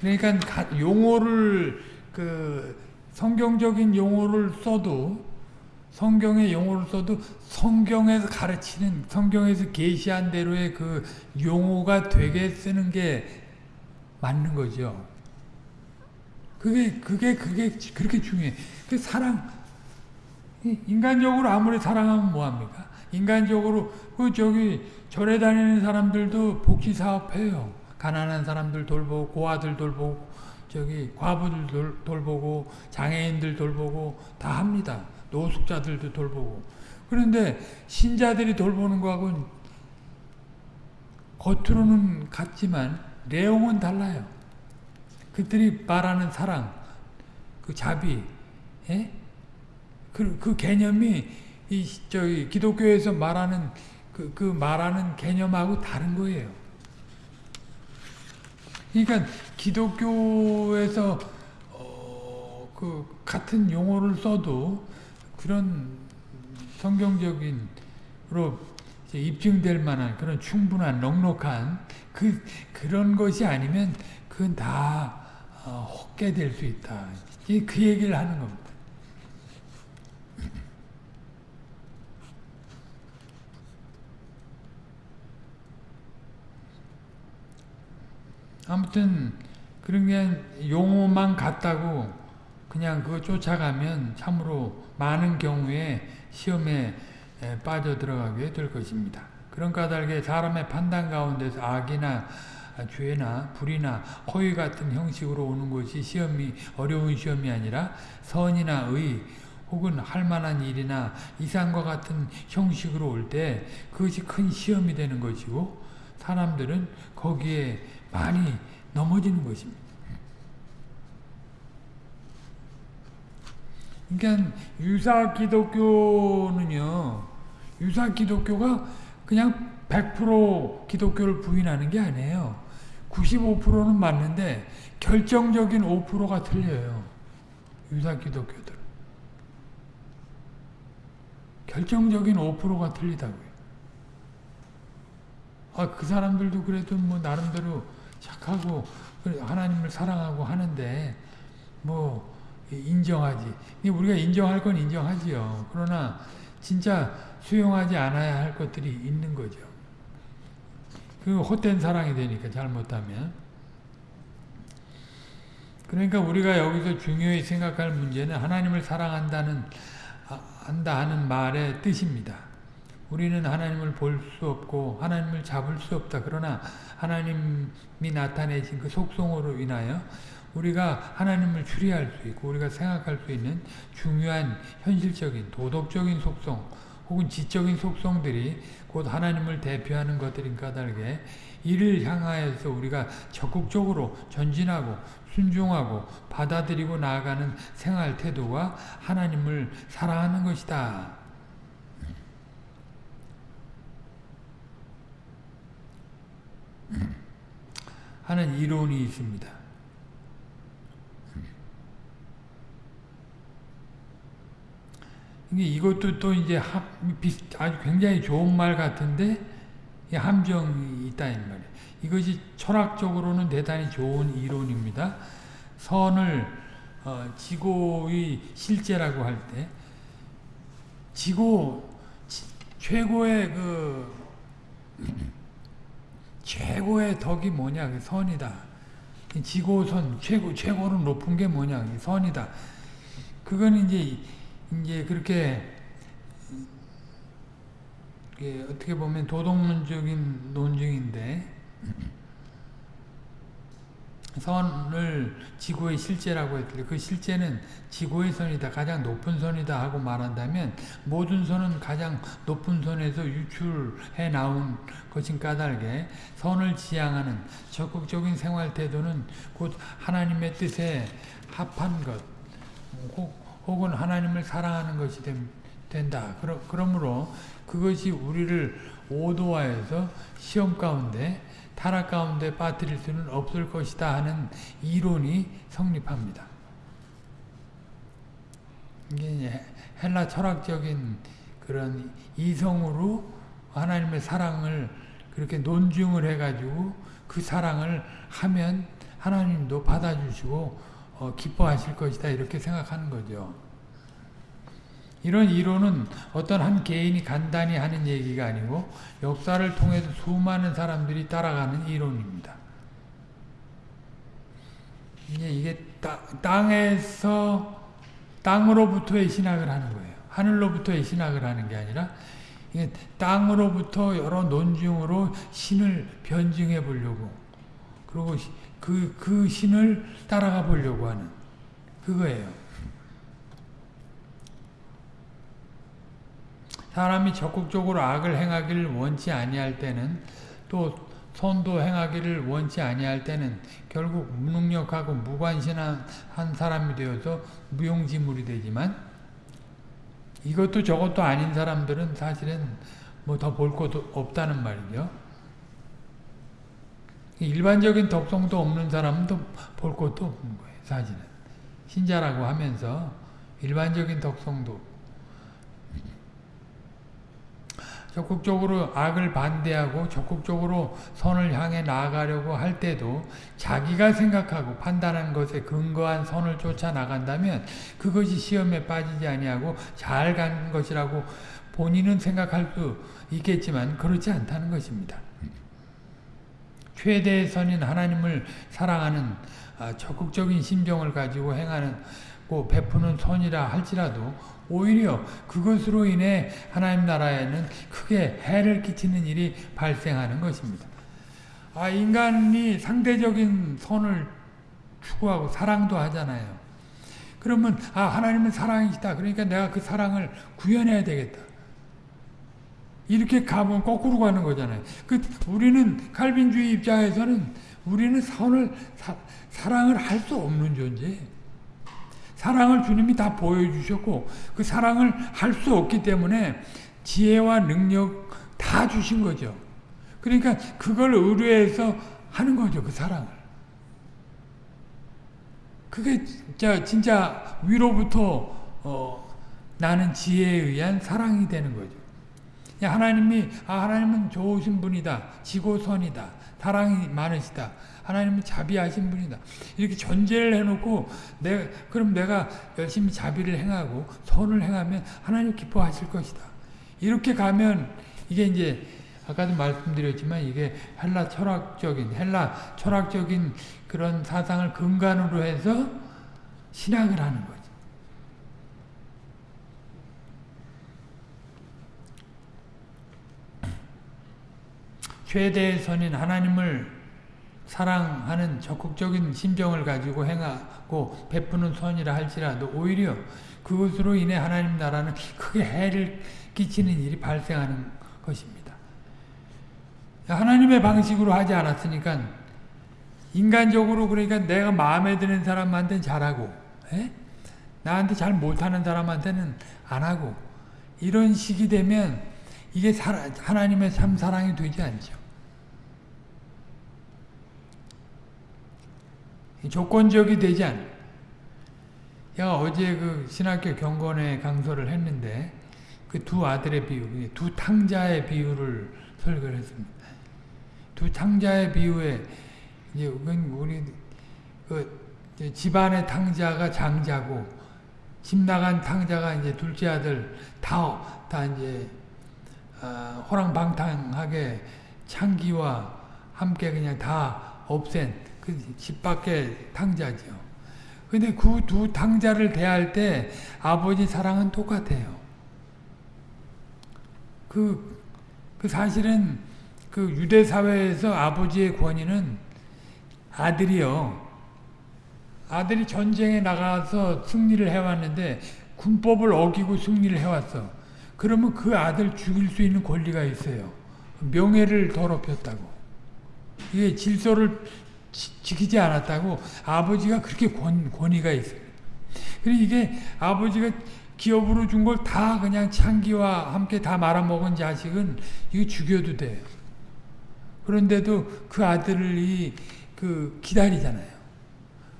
그러니까 용어를 그 성경적인 용어를 써도 성경의 용어를 써도 성경에서 가르치는 성경에서 계시한 대로의 그 용어가 되게 쓰는 게 맞는 거죠. 그게 그게 그게 그렇게 중요해. 그 사랑 인간적으로 아무리 사랑하면 뭐 합니까? 인간적으로 그 저기 절에 다니는 사람들도 복지 사업해요. 가난한 사람들 돌보고 고아들 돌보고 저기 과부들 돌, 돌보고 장애인들 돌보고 다 합니다. 노숙자들도 돌보고. 그런데 신자들이 돌보는 거하고는 겉으로는 같지만 내용은 달라요. 그들이 말하는 사랑, 그 자비, 예? 그, 그 개념이 이 저기 기독교에서 말하는 그, 그 말하는 개념하고 다른 거예요. 그러니까 기독교에서 어, 그 같은 용어를 써도 그런 성경적인으로 입증될 만한 그런 충분한 넉넉한 그 그런 것이 아니면 그건 다 어, 헛게 될 수 있다. 그 얘기를 하는 겁니다. 아무튼 게 용어만 같다고 그냥 그거 쫓아가면 참으로 많은 경우에 시험에 빠져 들어가게 될 것입니다. 그런 까닭에 사람의 판단 가운데서 악이나 죄나 불이나 허위 같은 형식으로 오는 것이 시험이 어려운 시험이 아니라 선이나 의 혹은 할 만한 일이나 이상과 같은 형식으로 올 때 그것이 큰 시험이 되는 것이고 사람들은 거기에 많이 넘어지는 것입니다. 그러니까 유사 기독교는요. 유사 기독교가 그냥 100% 기독교를 부인하는 게 아니에요. 95%는 맞는데 결정적인 5%가 틀려요. 유사 기독교들. 결정적인 5%가 틀리다고요. 아, 그 사람들도 그래도 뭐 나름대로 착하고 하나님을 사랑하고 하는데 뭐 인정하지. 우리가 인정할 건 인정하지요. 그러나 진짜 수용하지 않아야 할 것들이 있는 거죠. 그 헛된 사랑이 되니까 잘못하면. 그러니까 우리가 여기서 중요히 생각할 문제는 하나님을 사랑한다는 한다 하는 말의 뜻입니다. 우리는 하나님을 볼 수 없고 하나님을 잡을 수 없다. 그러나 하나님이 나타내신 그 속성으로 인하여 우리가 하나님을 추리할 수 있고 우리가 생각할 수 있는 중요한 현실적인 도덕적인 속성 혹은 지적인 속성들이 곧 하나님을 대표하는 것들인 까닭에 이를 향하여서 우리가 적극적으로 전진하고 순종하고 받아들이고 나아가는 생활 태도가 하나님을 사랑하는 것이다. 하는 이론이 있습니다. 이것도 또 이제 아주 굉장히 좋은 말 같은데 함정이 있다 이 말이에요. 이것이 철학적으로는 대단히 좋은 이론입니다. 선을 어, 지고의 실제라고 할 때 지고 최고의 그 최고의 덕이 뭐냐 그 선이다. 지고선 최고 최고로 높은 게 뭐냐 선이다. 그건 이제 이제 그렇게 어떻게 보면 도덕론적인 논증인데 선을 지구의 실제라고 했더니 그 실제는 지구의 선이다 가장 높은 선이다 하고 말한다면 모든 선은 가장 높은 선에서 유출해 나온 것인 까닭에 선을 지향하는 적극적인 생활 태도는 곧 하나님의 뜻에 합한 것 혹은 하나님을 사랑하는 것이 된다. 그러므로 그것이 우리를 오도하여서 시험 가운데 타락 가운데 빠뜨릴 수는 없을 것이다 하는 이론이 성립합니다. 이게 헬라 철학적인 그런 이성으로 하나님의 사랑을 그렇게 논증을 해가지고 그 사랑을 하면 하나님도 받아주시고 어, 기뻐하실 것이다 이렇게 생각하는 거죠. 이런 이론은 어떤 한 개인이 간단히 하는 얘기가 아니고 역사를 통해서 수많은 사람들이 따라가는 이론입니다. 이게 땅에서 땅으로부터의 신학을 하는 거예요. 하늘로부터의 신학을 하는 게 아니라 땅으로부터 여러 논증으로 신을 변증해 보려고 그리고 그, 그 신을 따라가 보려고 하는 그거예요. 사람이 적극적으로 악을 행하기를 원치 아니할 때는 또 선도 행하기를 원치 아니할 때는 결국 무능력하고 무관심한 사람이 되어서 무용지물이 되지만 이것도 저것도 아닌 사람들은 사실은 뭐 더 볼 것도 없다는 말이죠. 일반적인 덕성도 없는 사람은 볼 것도 없는 거예요. 사실은. 신자라고 하면서 일반적인 덕성도 적극적으로 악을 반대하고 적극적으로 선을 향해 나아가려고 할 때도 자기가 생각하고 판단한 것에 근거한 선을 쫓아 나간다면 그것이 시험에 빠지지 아니하고 잘 가는 것이라고 본인은 생각할 수 있겠지만 그렇지 않다는 것입니다. 최대의 선인 하나님을 사랑하는 아, 적극적인 심정을 가지고 행하는 베푸는 선이라 할지라도 오히려 그것으로 인해 하나님 나라에는 크게 해를 끼치는 일이 발생하는 것입니다. 아, 인간이 상대적인 선을 추구하고 사랑도 하잖아요. 그러면 아 하나님은 사랑이시다. 그러니까 내가 그 사랑을 구현해야 되겠다. 이렇게 가면 거꾸로 가는 거잖아요. 그 우리는 칼빈주의 입장에서는 우리는 선을 사, 사랑을 할 수 없는 존재. 사랑을 주님이 다 보여주셨고 그 사랑을 할 수 없기 때문에 지혜와 능력 다 주신 거죠. 그러니까 그걸 의뢰해서 하는 거죠. 그 사랑을. 그게 진짜, 진짜 위로부터 어, 나는 지혜에 의한 사랑이 되는 거죠. 하나님이 아 하나님은 좋으신 분이다. 지고선이다. 사랑이 많으시다. 하나님은 자비하신 분이다. 이렇게 전제를 해놓고 내 그럼 내가 열심히 자비를 행하고 선을 행하면 하나님 기뻐하실 것이다. 이렇게 가면 이게 이제 아까도 말씀드렸지만 이게 헬라 철학적인 헬라 철학적인 그런 사상을 근간으로 해서 신학을 하는 거죠. 최대의 선인 하나님을 사랑하는 적극적인 심정을 가지고 행하고 베푸는 선이라 할지라도 오히려 그것으로 인해 하나님 나라는 크게 해를 끼치는 일이 발생하는 것입니다. 하나님의 방식으로 하지 않았으니까 인간적으로 그러니까 내가 마음에 드는 사람한테는 잘하고 에? 나한테 잘 못하는 사람한테는 안 하고 이런 식이 되면 이게 하나님의 참 사랑이 되지 않죠. 조건적이 되지 않아. 제가 어제 그 신학교 경건에 강서를 했는데 그 두 아들의 비유, 두 탕자의 비유를 설교를 했습니다. 두 탕자의 비유에 이제 우리 그 집안의 탕자가 장자고 집 나간 탕자가 이제 둘째 아들 다, 다 이제 어, 호랑방탕하게 창기와 함께 그냥 다 없앤 그 집 밖의 탕자죠. 근데 그 두 탕자를 대할 때 아버지 사랑은 똑같아요. 그, 그 사실은 그 유대 사회에서 아버지의 권위는 아들이요. 아들이 전쟁에 나가서 승리를 해왔는데 군법을 어기고 승리를 해왔어. 그러면 그 아들 죽일 수 있는 권리가 있어요. 명예를 더럽혔다고. 이게 질서를 지키지 않았다고 아버지가 그렇게 권, 권위가 있어요. 그리고 이게 아버지가 기업으로 준 걸 다 그냥 창기와 함께 다 말아먹은 자식은 이거 죽여도 돼요. 그런데도 그 아들이 그 기다리잖아요.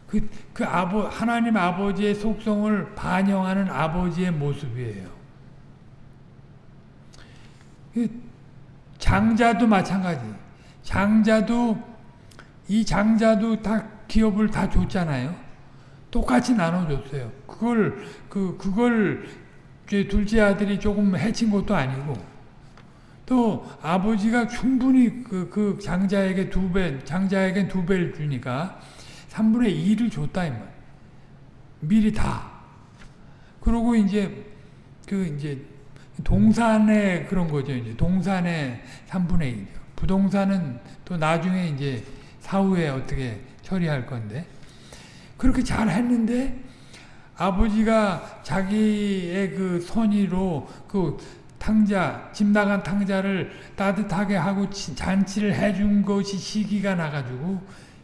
그, 그 아버, 하나님 아버지의 속성을 반영하는 아버지의 모습이에요. 그 장자도 마찬가지. 장자도 이 장자도 다 기업을 다 줬잖아요. 똑같이 나눠줬어요. 그걸 그 그걸 둘째 아들이 조금 해친 것도 아니고 또 아버지가 충분히 그, 그 장자에게 두 배, 장자에게 두 배를 주니까 3분의 2를 줬다, 이 말. 미리 다. 그러고 이제, 그, 이제, 동산의 그런 거죠. 이제 동산의 3분의 1이죠. 부동산은 또 나중에 이제 사후에 어떻게 처리할 건데 그렇게 잘 했는데 아버지가 자기의 그 선의로 그 탕자, 집 나간 탕자를 따뜻하게 하고 잔치를 해준 것이 시기가 나가지고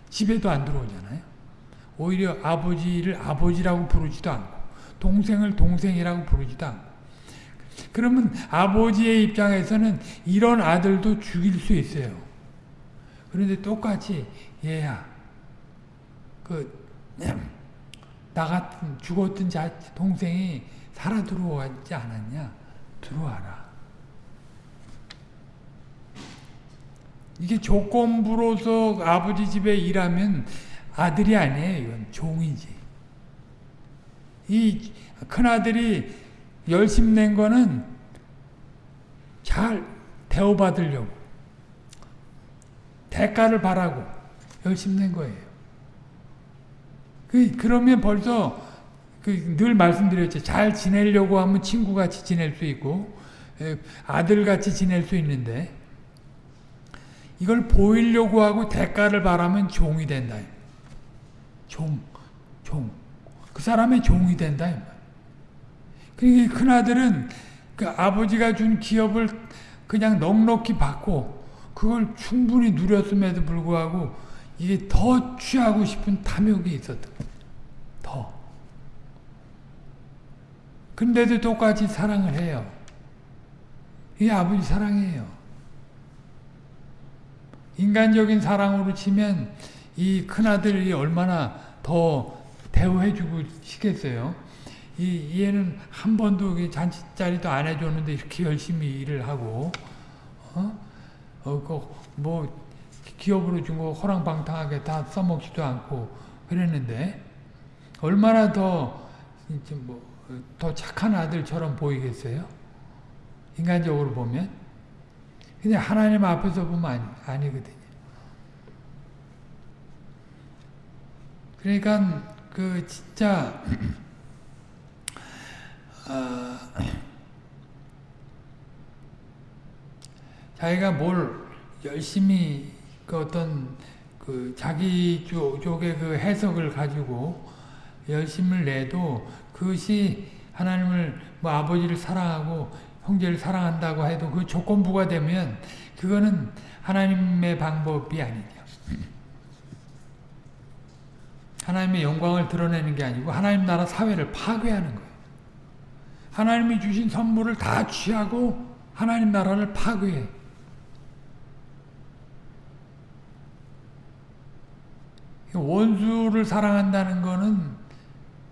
집에도 안 들어오잖아요. 오히려 아버지를 아버지라고 부르지도 않고 동생을 동생이라고 부르지도 않고 그러면 아버지의 입장에서는 이런 아들도 죽일 수 있어요. 그런데 똑같이 얘야 그 나 같은 죽었던 자 동생이 살아 들어왔지 않았냐? 들어와라. 이게 조건부로서 아버지 집에 일하면 아들이 아니에요 이건 종이지. 이 큰아들이 열심 낸 거는 잘 대우받으려고 대가를 바라고 열심히 낸 거예요. 그, 그러면 벌써 그 늘 말씀드렸죠. 잘 지내려고 하면 친구같이 지낼 수 있고 아들같이 지낼 수 있는데 이걸 보이려고 하고 대가를 바라면 종이 된다. 종, 종. 그 사람의 종이 된다. 그러니까 큰 아들은 그 아버지가 준 기업을 그냥 넉넉히 받고 그걸 충분히 누렸음에도 불구하고 이게 더 취하고 싶은 탐욕이 있었다. 더. 근데도 똑같이 사랑을 해요. 이게 아버지 사랑이에요. 인간적인 사랑으로 치면 이 큰아들이 얼마나 더 대우해주고 싶겠어요. 이 얘는 한 번도 잔치자리도 안 해줬는데 이렇게 열심히 일을 하고 어? 어, 뭐 기업으로 준거 호랑방탕하게 다 써먹지도 않고 그랬는데 얼마나 더 뭐더 착한 아들처럼 보이겠어요? 인간적으로 보면 근데 하나님 앞에서 보면 아니, 아니거든요. 그러니까 그 진짜 *clears throat* 어, 자기가 뭘 열심히 그 어떤 그 자기 쪽의 그 해석을 가지고 열심을 내도 그것이 하나님을 뭐 아버지를 사랑하고 형제를 사랑한다고 해도 그 조건부가 되면 그거는 하나님의 방법이 아니죠. 하나님의 영광을 드러내는 게 아니고 하나님 나라 사회를 파괴하는 거예요. 하나님이 주신 선물을 다 취하고 하나님 나라를 파괴해. 원수를 사랑한다는 거는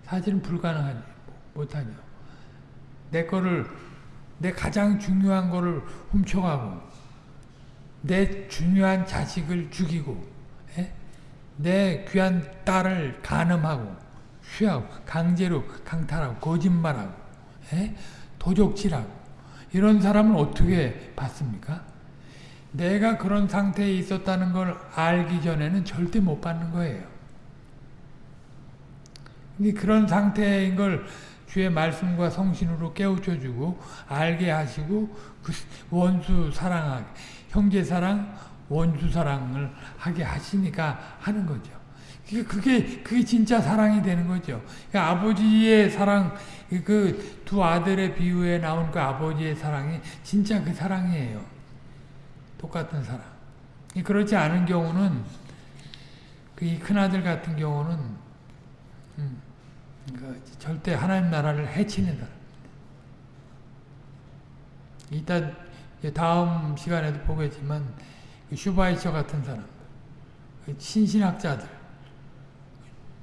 사실은 불가능하지 못하죠. 내 거를 내 가장 중요한 거를 훔쳐가고 내 중요한 자식을 죽이고 에? 예? 내 귀한 딸을 간음하고 쉬하고 강제로 강탈하고 거짓말하고 에? 예? 도적질하고 이런 사람은 어떻게 받습니까? 내가 그런 상태에 있었다는 걸 알기 전에는 절대 못 받는 거예요. 그런 상태인 걸 주의 말씀과 성신으로 깨우쳐주고 알게 하시고 그 원수 사랑하게 형제 사랑 원수 사랑을 하게 하시니까 하는 거죠. 그게 그게 진짜 사랑이 되는 거죠. 그러니까 아버지의 사랑 그 두 아들의 비유에 나온 그 아버지의 사랑이 진짜 그 사랑이에요. 똑같은 사랑. 그렇지 않은 경우는 그 큰아들 같은 경우는 음, 그 절대 하나님 나라를 해치는 사람. 이따 다음 시간에도 보겠지만 그 슈바이처 같은 사람, 그 신신학자들,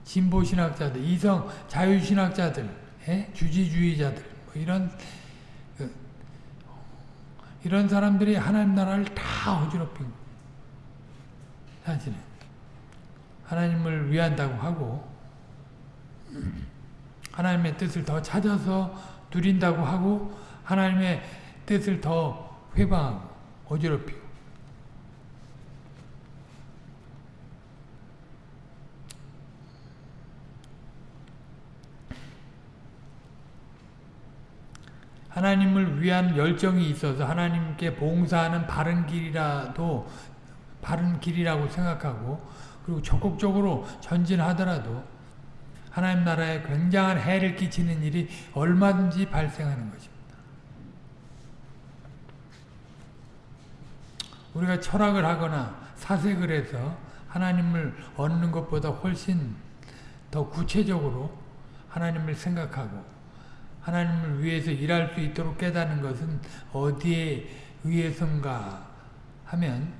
진보신학자들, 이성 자유신학자들, 에? 주지주의자들 뭐 이런 그, 이런 사람들이 하나님 나라를 다 어지럽힌 사실은. 하나님을 위한다고 하고 하나님의 뜻을 더 찾아서 누린다고 하고 하나님의 뜻을 더 회방하고 어지럽히고 하나님을 위한 열정이 있어서 하나님께 봉사하는 바른 길이라도 바른 길이라고 생각하고 그리고 적극적으로 전진하더라도 하나님 나라에 굉장한 해를 끼치는 일이 얼마든지 발생하는 것입니다. 우리가 철학을 하거나 사색을 해서 하나님을 얻는 것보다 훨씬 더 구체적으로 하나님을 생각하고 하나님을 위해서 일할 수 있도록 깨닫는 것은 어디에 의해서인가 하면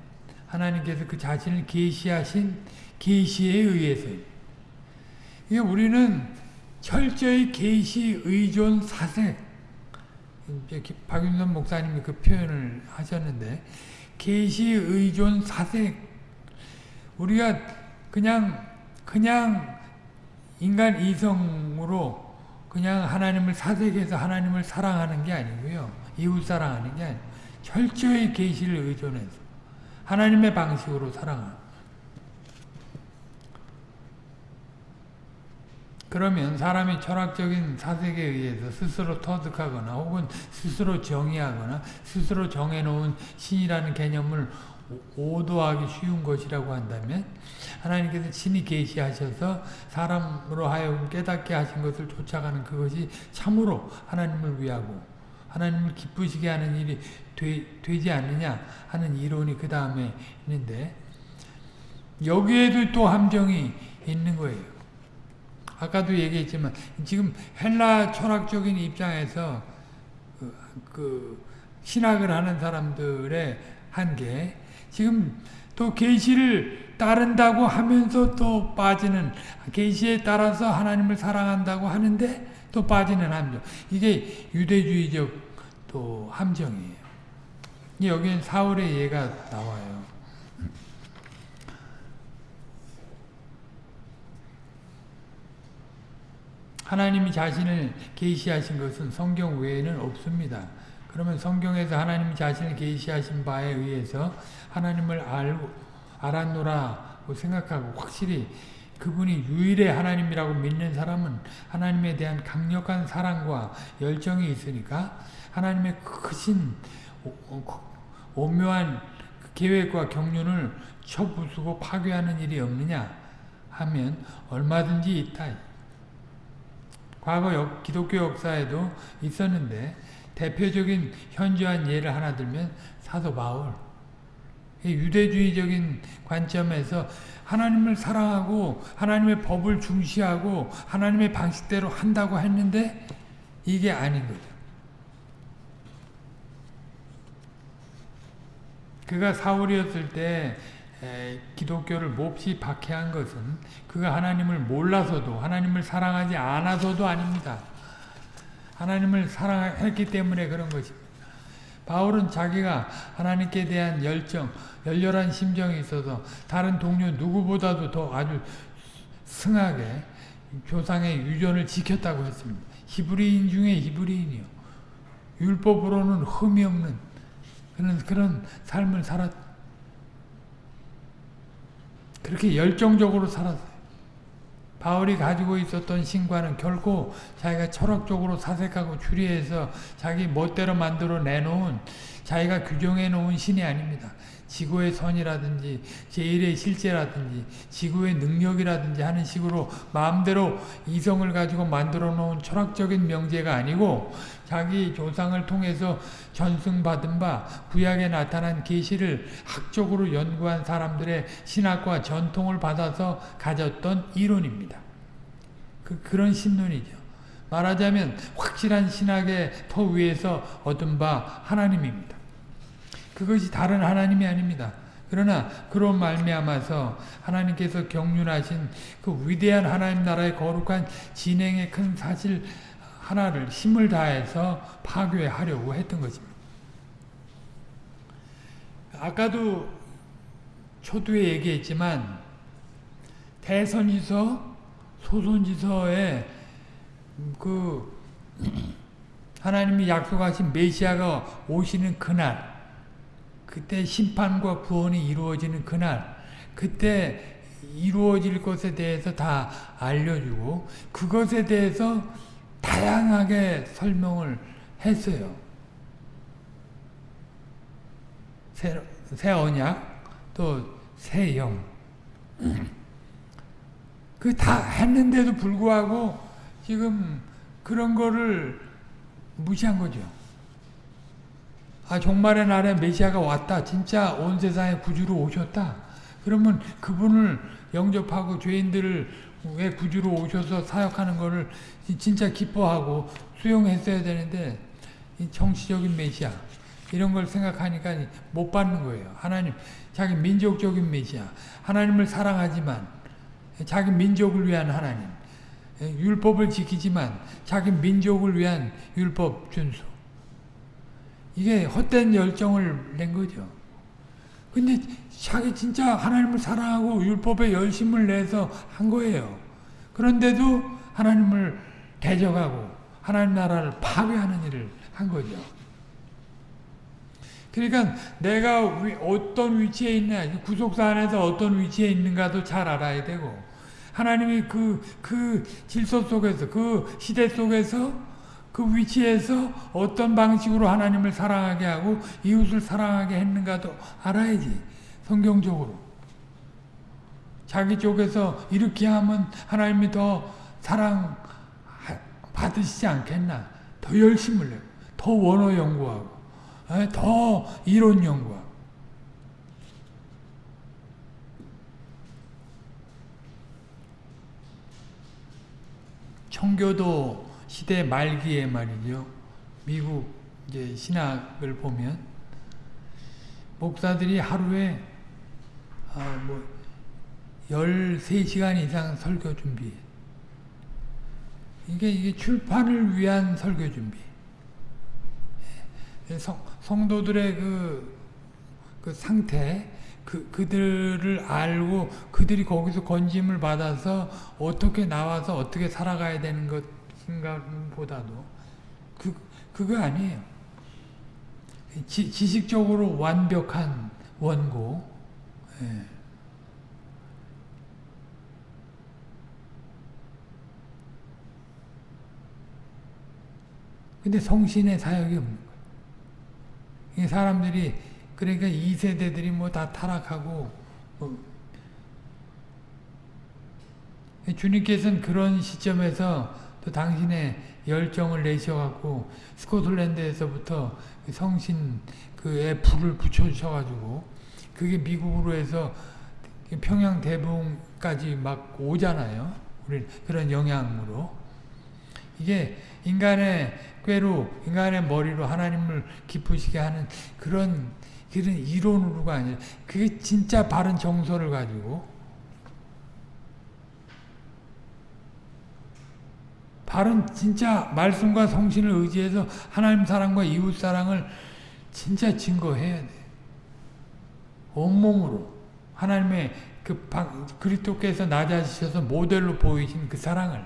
하나님께서 그 자신을 계시하신 계시에 의해서 이게 우리는 철저히 계시 의존 사색 박윤선 목사님이 그 표현을 하셨는데 계시 의존 사색 우리가 그냥 그냥 인간 이성으로 그냥 하나님을 사색해서 하나님을 사랑하는 게 아니고요. 이웃 사랑하는 게 아니고 철저히 계시를 의존해서 하나님의 방식으로 사랑하는 그러면 사람이 철학적인 사색에 의해서 스스로 터득하거나 혹은 스스로 정의하거나 스스로 정해놓은 신이라는 개념을 오도하기 쉬운 것이라고 한다면 하나님께서 친히 계시하셔서 사람으로 하여금 깨닫게 하신 것을 쫓아가는 그것이 참으로 하나님을 위하고 하나님을 기쁘시게 하는 일이 되, 지 않느냐 하는 이론이 그 다음에 있는데 여기에도 또 함정이 있는 거예요. 아까도 얘기했지만 지금 헬라 철학적인 입장에서 그, 그 신학을 하는 사람들의 한계 지금 또 계시를 따른다고 하면서 또 빠지는 계시에 따라서 하나님을 사랑한다고 하는데 또 빠지는 함정 이게 유대주의적 또 함정이에요. 여기엔 사울의 예가 나와요. 하나님이 자신을 계시하신 것은 성경 외에는 없습니다. 그러면 성경에서 하나님이 자신을 계시하신 바에 의해서 하나님을 알고 알았노라고 생각하고 확실히 그분이 유일의 하나님이라고 믿는 사람은 하나님에 대한 강력한 사랑과 열정이 있으니까 하나님의 크신 오묘한 계획과 경륜을 쳐부수고 파괴하는 일이 없느냐 하면 얼마든지 있다. 과거 역, 기독교 역사에도 있었는데 대표적인 현저한 예를 하나 들면 사도 바울 유대주의적인 관점에서 하나님을 사랑하고 하나님의 법을 중시하고 하나님의 방식대로 한다고 했는데 이게 아닌 거죠. 그가 사울이었을 때 기독교를 몹시 박해한 것은 그가 하나님을 몰라서도 하나님을 사랑하지 않아서도 아닙니다. 하나님을 사랑했기 때문에 그런 것입니다. 바울은 자기가 하나님께 대한 열정, 열렬한 심정이 있어서 다른 동료 누구보다도 더 아주 승하게 조상의 유전을 지켰다고 했습니다. 히브리인 중에 히브리인이요. 율법으로는 흠이 없는 그런, 그런 삶을 살았, 그렇게 열정적으로 살았어요. 바울이 가지고 있었던 신과는 결코 자기가 철학적으로 사색하고 추리해서 자기 멋대로 만들어 내놓은 자기가 규정해 놓은 신이 아닙니다. 지구의 선이라든지 제일의 실제라든지 지구의 능력이라든지 하는 식으로 마음대로 이성을 가지고 만들어 놓은 철학적인 명제가 아니고 자기 조상을 통해서 전승받은 바 구약에 나타난 계시를 학적으로 연구한 사람들의 신학과 전통을 받아서 가졌던 이론입니다. 그, 그런 신론이죠. 말하자면 확실한 신학의 터 위에서 얻은 바 하나님입니다. 그것이 다른 하나님이 아닙니다. 그러나 그런 말미암아서 하나님께서 경륜하신 그 위대한 하나님 나라의 거룩한 진행의 큰 사실 하나를 힘을 다해서 파괴하려고 했던 것입니다. 아까도 초두에 얘기했지만 대선지서, 소선지서에 그 하나님이 약속하신 메시아가 오시는 그날 그때 심판과 구원이 이루어지는 그날 그때 이루어질 것에 대해서 다 알려주고 그것에 대해서 다양하게 설명을 했어요. 새, 새 언약 또 새 영. 그 다 했는데도 불구하고 지금 그런 거를 무시한 거죠. 아 종말의 날에 메시아가 왔다. 진짜 온 세상에 구주로 오셨다. 그러면 그분을 영접하고 죄인들을 왜 구주로 오셔서 사역하는 것을 진짜 기뻐하고 수용했어야 되는데 정치적인 메시아 이런 걸 생각하니까 못 받는 거예요. 하나님 자기 민족적인 메시아 하나님을 사랑하지만 자기 민족을 위한 하나님 율법을 지키지만 자기 민족을 위한 율법 준수 이게 헛된 열정을 낸 거죠. 근데 자기 진짜 하나님을 사랑하고 율법에 열심을 내서 한 거예요. 그런데도 하나님을 대적하고 하나님 나라를 파괴하는 일을 한 거죠. 그러니까 내가 어떤 위치에 있냐, 구속사 안에서 어떤 위치에 있는가도 잘 알아야 되고 하나님이 그, 그 질서 속에서, 그 시대 속에서 그 위치에서 어떤 방식으로 하나님을 사랑하게 하고 이웃을 사랑하게 했는가도 알아야지. 성경적으로. 자기 쪽에서 이렇게 하면 하나님이 더 사랑 받으시지 않겠나. 더 열심을 내고, 더 원어 연구하고, 에? 더 이론 연구하고. 청교도 시대 말기에 말이죠. 미국 이제 신학을 보면 목사들이 하루에 아, 뭐 13시간 이상 설교 준비. 이게 이게 출판을 위한 설교 준비. 예, 성, 성도들의 그, 그 상태, 그, 그들을 알고 그들이 거기서 건짐을 받아서 어떻게 나와서 어떻게 살아가야 되는 것 인가 보다도 그, 그거 아니에요. 지, 지식적으로 완벽한 원고. 예. 근데 성신의 사역이 없는 거예요. 사람들이 그러니까 이 세대들이 뭐 다 타락하고 뭐 주님께서는 그런 시점에서 또 당신의 열정을 내셔갖고 스코틀랜드에서부터 성신 그에 불을 붙여주셔가지고 그게 미국으로 해서 평양 대봉까지 막 오잖아요. 우리 그런 영향으로 이게 인간의 꾀로 인간의 머리로 하나님을 기쁘시게 하는 그런 그런 이론으로가 아니라 그게 진짜 바른 정서를 가지고 바른 진짜 말씀과 성신을 의지해서 하나님 사랑과 이웃 사랑을 진짜 증거해야 돼. 온몸으로 하나님의 그 그리스도께서 낮아지셔서 모델로 보이신 그 사랑을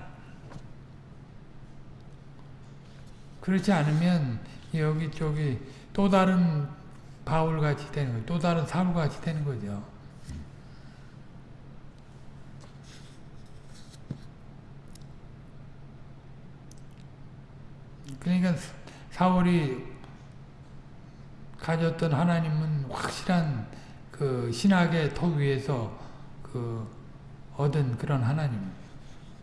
그렇지 않으면 여기 저기 또 다른 바울같이 되는 거죠. 또 다른 사울같이 되는 거죠. 그러니까 사울이 가졌던 하나님은 확실한 그 신학의 터 위에서 그 얻은 그런 하나님,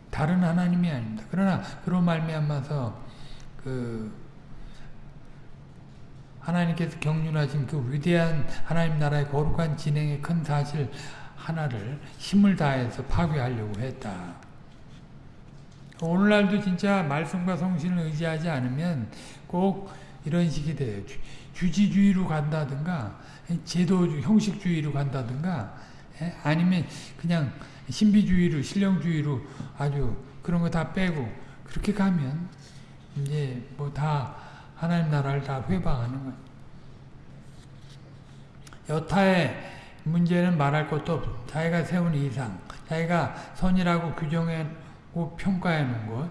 다른 하나님이 아닙니다. 그러나 그런 말미암아서 그 하나님께서 경륜하신 그 위대한 하나님 나라의 거룩한 진행의 큰 사실 하나를 힘을 다해서 파괴하려고 했다. 오늘날도 진짜 말씀과 성신을 의지하지 않으면 꼭 이런 식이 돼요. 주 지주의로 간다든가 제도 형식주의로 간다든가 예? 아니면 그냥 신비주의로 신령주의로 아주 그런 거 다 빼고 그렇게 가면 이제 뭐 다 하나님 나라를 다 회방하는 거예요. 여타의 문제는 말할 것도 없 자기가 세운 이상, 자기가 선이라고 규정하 고 평가해 놓은 것,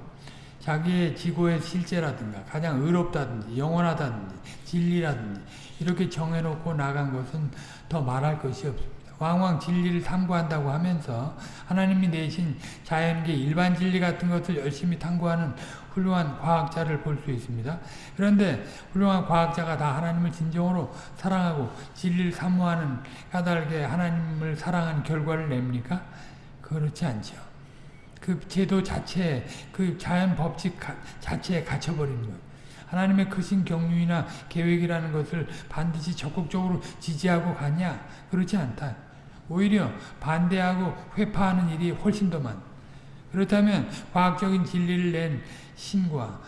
자기의 지고의 실제라든가 가장 의롭다든지 영원하다든지 진리라든지 이렇게 정해놓고 나간 것은 더 말할 것이 없습니다. 왕왕 진리를 탐구한다고 하면서 하나님이 내신 자연계 일반 진리 같은 것을 열심히 탐구하는 훌륭한 과학자를 볼 수 있습니다. 그런데 훌륭한 과학자가 다 하나님을 진정으로 사랑하고 진리를 사모하는 까닭에 하나님을 사랑하는 결과를 냅니까? 그렇지 않죠. 그 제도 자체, 그 자연 법칙 자체에 갇혀버리는 거예요. 하나님의 크신 경륜이나 계획이라는 것을 반드시 적극적으로 지지하고 가냐? 그렇지 않다. 오히려 반대하고 회파하는 일이 훨씬 더 많다. 그렇다면 과학적인 진리를 낸 신과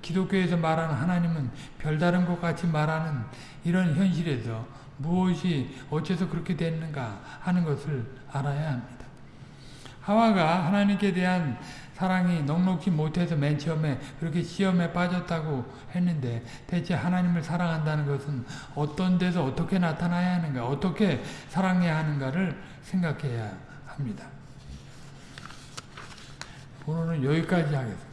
기독교에서 말하는 하나님은 별다른 것 같이 말하는 이런 현실에서 무엇이 어째서 그렇게 됐는가 하는 것을 알아야 합니다. 하와가 하나님께 대한 사랑이 넉넉히 못해서 맨 처음에 그렇게 시험에 빠졌다고 했는데 대체 하나님을 사랑한다는 것은 어떤 데서 어떻게 나타나야 하는가 어떻게 사랑해야 하는가를 생각해야 합니다. 오늘은 여기까지 하겠습니다.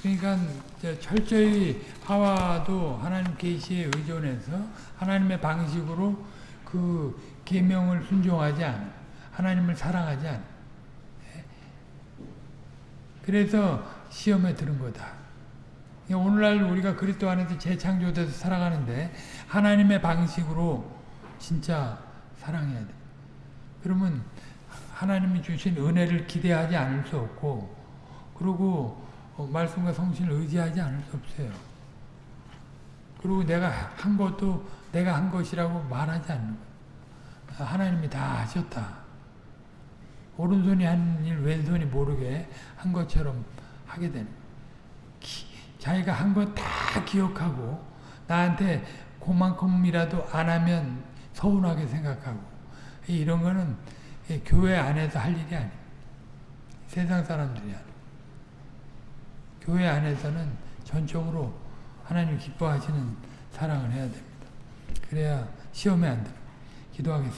그러니까 철저히 하와도 하나님 계시에 의존해서 하나님의 방식으로 그 계명을 순종하지 않아. 하나님을 사랑하지 않아. 그래서 시험에 들은 거다. 오늘날 우리가 그리스도 안에서 재창조돼서 살아가는데 하나님의 방식으로 진짜 사랑해야 돼. 그러면 하나님이 주신 은혜를 기대하지 않을 수 없고 그리고 어, 말씀과 성신을 의지하지 않을 수 없어요. 그리고 내가 한 것도 내가 한 것이라고 말하지 않는 거예요. 하나님이 다 하셨다. 오른손이 한일 왼손이 모르게 한 것처럼 하게 되는. 자기가 한것다 기억하고 나한테 그만큼이라도 안 하면 서운하게 생각하고 이런 거는 교회 안에서 할 일이 아니에요. 세상 사람들이 하는 교회 안에서는 전적으로 하나님 기뻐하시는 사랑을 해야 됩니다. 그래야 시험에 안 됩니다. 기도하겠습니다.